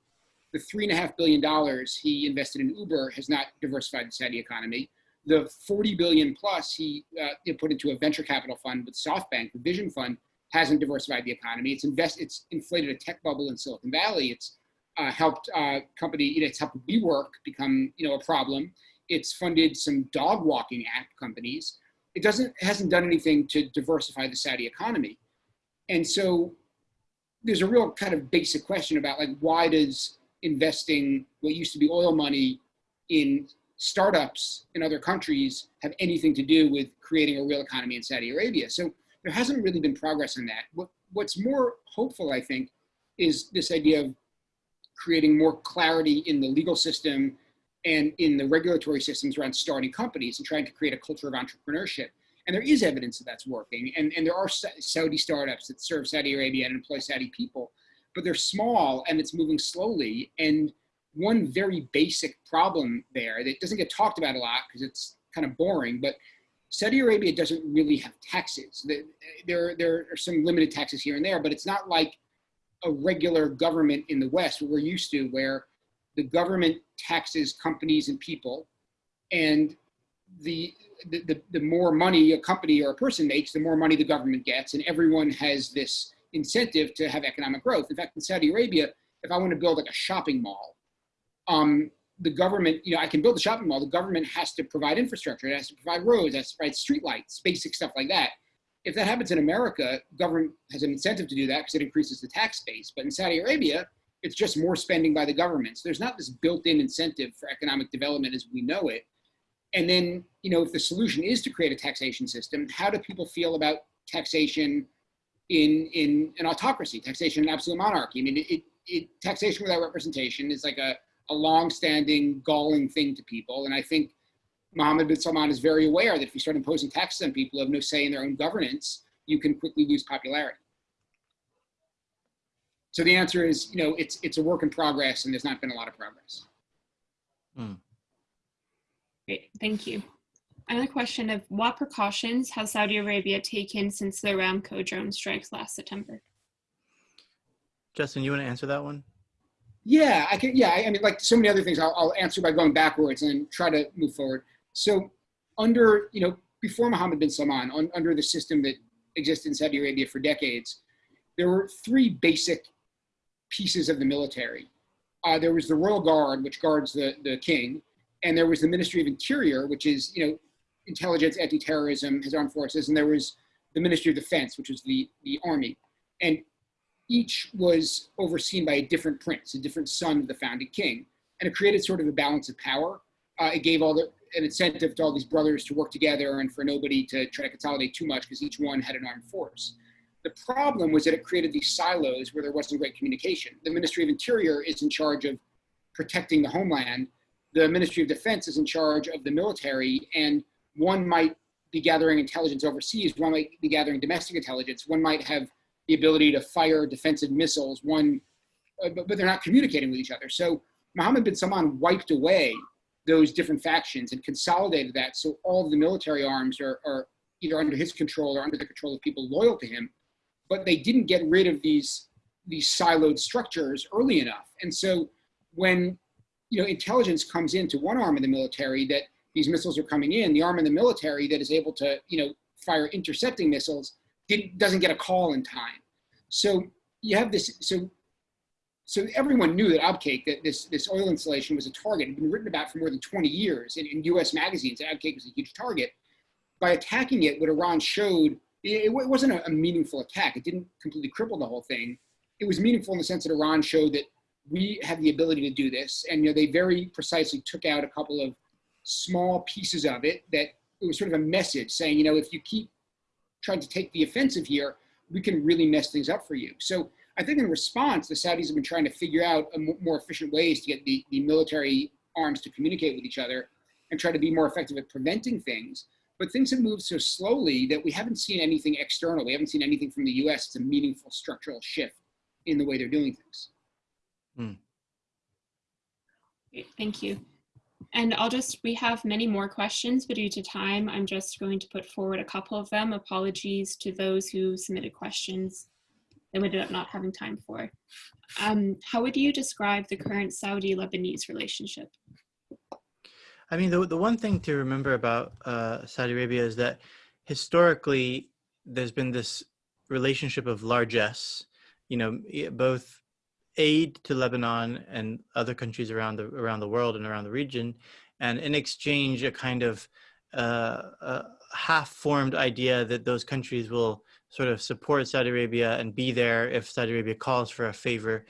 The three and a half billion dollars he invested in Uber has not diversified the Saudi economy. The 40 billion plus he uh, put into a venture capital fund with SoftBank, the Vision Fund, hasn't diversified the economy. It's invest, it's inflated a tech bubble in Silicon Valley. It's uh, helped uh, company, you know, it's helped WeWork become, you know, a problem. It's funded some dog walking app companies. It doesn't, it hasn't done anything to diversify the Saudi economy. And so there's a real kind of basic question about like, why does investing what used to be oil money in startups in other countries have anything to do with creating a real economy in Saudi Arabia? So there hasn't really been progress in that. What, what's more hopeful, I think, is this idea of creating more clarity in the legal system and in the regulatory systems around starting companies and trying to create a culture of entrepreneurship. And there is evidence that that's working. And, and there are Saudi startups that serve Saudi Arabia and employ Saudi people, but they're small and it's moving slowly. And one very basic problem there that doesn't get talked about a lot because it's kind of boring, but Saudi Arabia doesn't really have taxes. There, there are some limited taxes here and there, but it's not like a regular government in the West, what we're used to, where the government taxes companies and people, and the, the, the, the more money a company or a person makes, the more money the government gets, and everyone has this incentive to have economic growth. In fact, in Saudi Arabia, if I want to build like a shopping mall, um, the government, you know, I can build a shopping mall. The government has to provide infrastructure. It has to provide roads, it has to provide streetlights, basic stuff like that. If that happens in America, government has an incentive to do that because it increases the tax base. But in Saudi Arabia, it's just more spending by the government. So there's not this built-in incentive for economic development as we know it. And then, you know, if the solution is to create a taxation system, how do people feel about taxation in in an autocracy, taxation in absolute monarchy? I mean, it, it, taxation without representation is like a, a long-standing, galling thing to people. And I think Mohammed bin Salman is very aware that if you start imposing taxes on people who have no say in their own governance, you can quickly lose popularity. So the answer is, you know, it's it's a work in progress, and there's not been a lot of progress. Hmm. Great, thank you. Another question of what precautions has Saudi Arabia taken since the Aramco drone strikes last September? Justin, you want to answer that one? Yeah, I can. Yeah, I mean, like so many other things, I'll, I'll answer by going backwards and try to move forward. So, under you know, before Mohammed bin Salman, on, under the system that existed in Saudi Arabia for decades, there were three basic pieces of the military. Uh, there was the Royal Guard, which guards the the king, and there was the Ministry of Interior, which is you know, intelligence, anti-terrorism, his armed forces, and there was the Ministry of Defense, which was the the army. And each was overseen by a different prince, a different son of the founding king. And it created sort of a balance of power. Uh, it gave all the, an incentive to all these brothers to work together and for nobody to try to consolidate too much because each one had an armed force. The problem was that it created these silos where there wasn't great communication. The Ministry of Interior is in charge of protecting the homeland. The Ministry of Defense is in charge of the military, and one might be gathering intelligence overseas, one might be gathering domestic intelligence, one might have the ability to fire defensive missiles, one, uh, but, but they're not communicating with each other. So Mohammed bin Salman wiped away those different factions and consolidated that so all of the military arms are, are either under his control or under the control of people loyal to him. But they didn't get rid of these, these siloed structures early enough. And so when you know, intelligence comes into one arm of the military that these missiles are coming in, the arm of the military that is able to you know, fire intercepting missiles doesn't get a call in time. So you have this, so so everyone knew that Abqaiq, that this, this oil installation was a target. It had been written about for more than 20 years in, in US magazines. Abqaiq was a huge target. By attacking it, what Iran showed, it, it wasn't a, a, meaningful attack. It didn't completely cripple the whole thing. It was meaningful in the sense that Iran showed that we have the ability to do this. And you know, they very precisely took out a couple of small pieces of it that it was sort of a message saying, you know, if you keep trying to take the offensive here, we can really mess things up for you. So I think in response, the Saudis have been trying to figure out more efficient ways to get the, the military arms to communicate with each other and try to be more effective at preventing things. But things have moved so slowly that we haven't seen anything external. We haven't seen anything from the US. It's a meaningful structural shift in the way they're doing things. Hmm. Thank you. And I'll just, we have many more questions, but due to time, I'm just going to put forward a couple of them. Apologies to those who submitted questions that we ended up not having time for. Um, how would you describe the current Saudi-Lebanese relationship? I mean, the, the one thing to remember about uh, Saudi Arabia is that historically there's been this relationship of largesse, you know, both aid to Lebanon and other countries around the around the world and around the region, and in exchange, a kind of uh, half-formed idea that those countries will sort of support Saudi Arabia and be there if Saudi Arabia calls for a favor.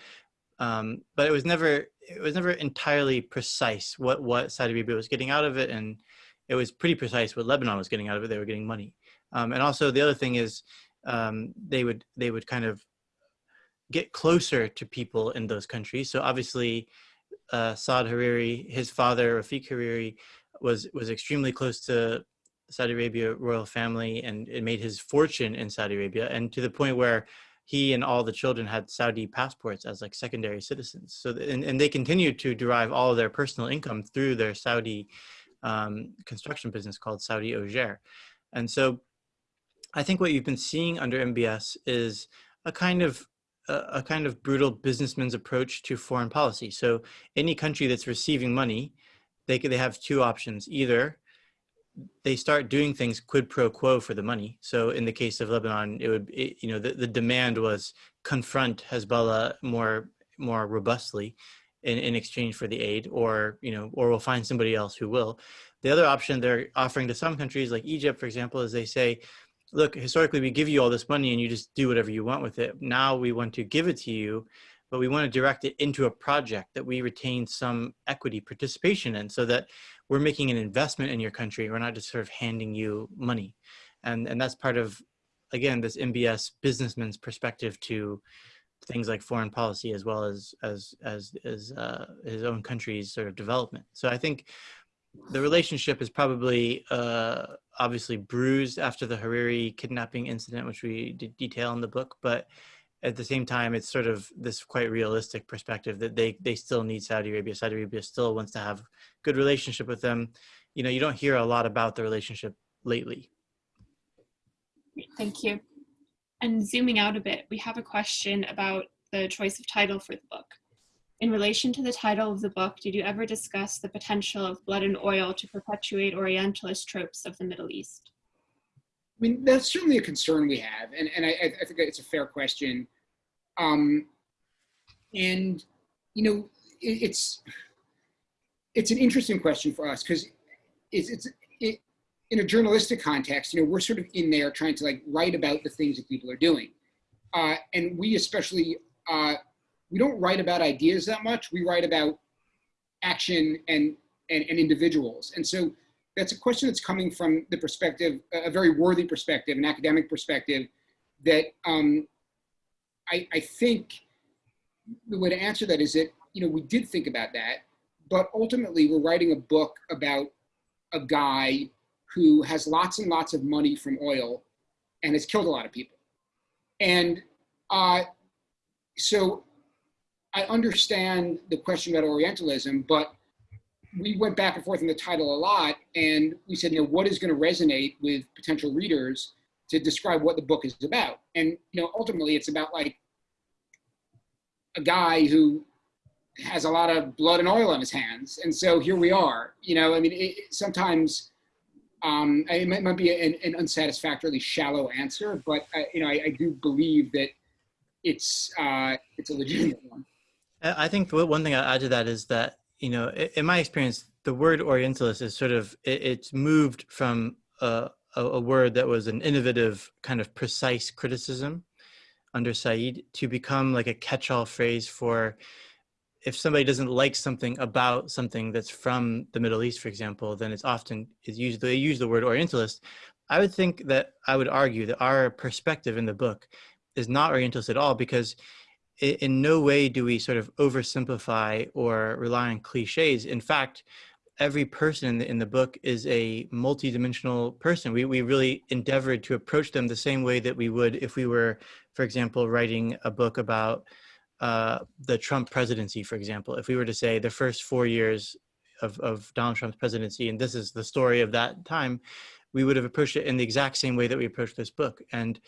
Um, but it was never it was never entirely precise what what Saudi Arabia was getting out of it, and it was pretty precise what Lebanon was getting out of it. They were getting money, um, and also the other thing is um, they would they would kind of get closer to people in those countries. So obviously, uh, Saad Hariri, his father Rafiq Hariri, was was extremely close to Saudi Arabia royal family, and it made his fortune in Saudi Arabia, and to the point where he and all the children had Saudi passports as like secondary citizens. So and, and they continued to derive all of their personal income through their Saudi um, construction business called Saudi Oger. And so I think what you've been seeing under MBS is a kind of a, kind of brutal businessman's approach to foreign policy. So any country that's receiving money, they they have two options. Either they start doing things quid pro quo for the money. So in the case of Lebanon, it would it, you know the, the demand was confront Hezbollah more more robustly in, in exchange for the aid, or you know, or we'll find somebody else who will. The other option they're offering to some countries, like Egypt, for example, is they say, look, historically we give you all this money and you just do whatever you want with it. Now we want to give it to you, but we want to direct it into a project that we retain some equity participation in so that we're making an investment in your country. We're not just sort of handing you money. And, and that's part of, again, this MBS businessman's perspective to things like foreign policy as well as, as, as, as uh, his own country's sort of development. So I think the relationship is probably uh, obviously bruised after the Hariri kidnapping incident, which we did detail in the book, but at the same time, it's sort of this quite realistic perspective that they they still need Saudi Arabia. Saudi Arabia still wants to have good relationship with them. You know, you don't hear a lot about the relationship lately. Thank you. And zooming out a bit, we have a question about the choice of title for the book. In relation to the title of the book, did you ever discuss the potential of blood and oil to perpetuate Orientalist tropes of the Middle East? I mean, that's certainly a concern we have, and, and I, I think it's a fair question. Um, and, you know, it, it's, it's an interesting question for us because it's, it's it, in a journalistic context, you know, we're sort of in there trying to like write about the things that people are doing. Uh, and we especially, uh, we don't write about ideas that much. We write about action and, and, and individuals. And so that's a question that's coming from the perspective, a very worthy perspective, an academic perspective that um, I, I think the way to answer that is that, you know, we did think about that, but ultimately we're writing a book about a guy who has lots and lots of money from oil and has killed a lot of people. And uh, so I understand the question about Orientalism, but we went back and forth in the title a lot and we said, you know, what is going to resonate with potential readers to describe what the book is about? And, you know, ultimately it's about like a guy who has a lot of blood and oil on his hands. And so here we are, you know, I mean, it, sometimes um, it might, might be an, an, unsatisfactorily shallow answer, but I, you know, I, I, do believe that it's, uh, it's a legitimate one. I think one thing I'll add to that is that, you know, in my experience, the word Orientalist is sort of, it's moved from a, a word that was an innovative kind of precise criticism under Said to become like a catch-all phrase for if somebody doesn't like something about something that's from the Middle East, for example, then it's often is used. They use the word Orientalist. I would think that I would argue that our perspective in the book is not Orientalist at all because in no way do we sort of oversimplify or rely on cliches. In fact, every person in the, in the book is a multidimensional person. We, we really endeavored to approach them the same way that we would if we were, for example, writing a book about uh, the Trump presidency, for example. If we were to say the first four years of, of Donald Trump's presidency, and this is the story of that time, we would have approached it in the exact same way that we approached this book. And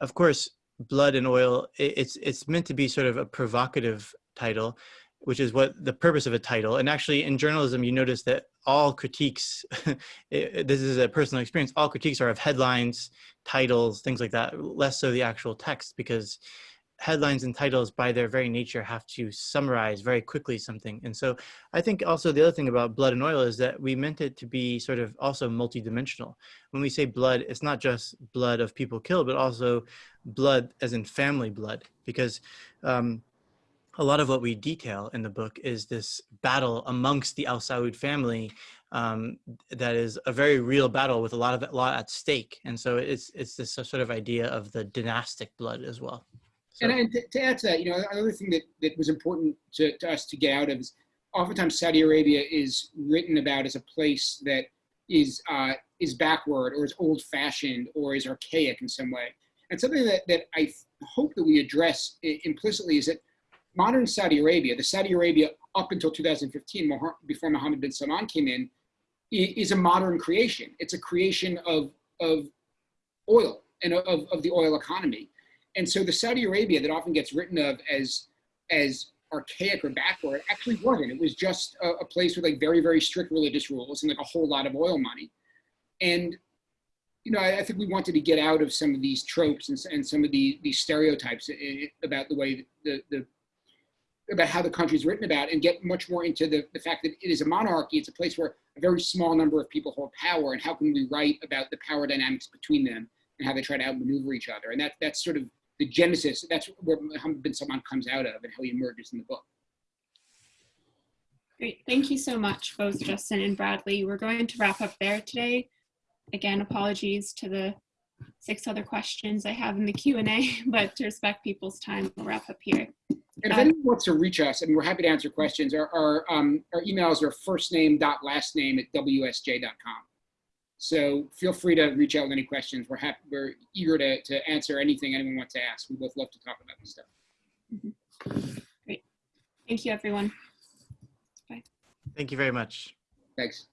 of course, blood and oil, it's, it's meant to be sort of a provocative title which is what the purpose of a title. And actually in journalism, you notice that all critiques, *laughs* this is a personal experience, all critiques are of headlines, titles, things like that, less so the actual text because headlines and titles by their very nature have to summarize very quickly something. And so I think also the other thing about blood and oil is that we meant it to be sort of also multidimensional. When we say blood, it's not just blood of people killed, but also blood as in family blood, because um, a lot of what we detail in the book is this battle amongst the Al Saud family um, that is a very real battle with a lot of a lot at stake. And so it's it's this sort of idea of the dynastic blood as well. So, And, and to, to add to that, you know, another thing that, that was important to, to us to get out of is oftentimes Saudi Arabia is written about as a place that is uh, is backward or is old fashioned or is archaic in some way. And something that, that I hope that we address implicitly is that modern Saudi Arabia, the Saudi Arabia up until 2015, before Mohammed bin Salman came in, is a modern creation. It's a creation of, of oil and of, of the oil economy. And so the Saudi Arabia that often gets written of as as archaic or backward actually wasn't. It was just a, a place with like very very strict religious rules and like a whole lot of oil money. And you know, I, I think we wanted to get out of some of these tropes and, and some of the these stereotypes about the way the the about how the country is written about and get much more into the, the fact that it is a monarchy. It's a place where a very small number of people hold power and how can we write about the power dynamics between them and how they try to outmaneuver each other. And that, that's sort of the genesis. That's where Mohammed bin Salman comes out of and how he emerges in the book. Great. Thank you so much, both Justin and Bradley. We're going to wrap up there today. Again, apologies to the six other questions I have in the Q&A, *laughs* but to respect people's time, we'll wrap up here. And if Uh, anyone wants to reach us, and we're happy to answer questions, our, our, um, our emails are first name dot last name at wsj.com. So feel free to reach out with any questions. We're happy, we're eager to, to answer anything anyone wants to ask. We both love to talk about this stuff. Mm-hmm. Great. Thank you, everyone. Bye. thank you very much. Thanks.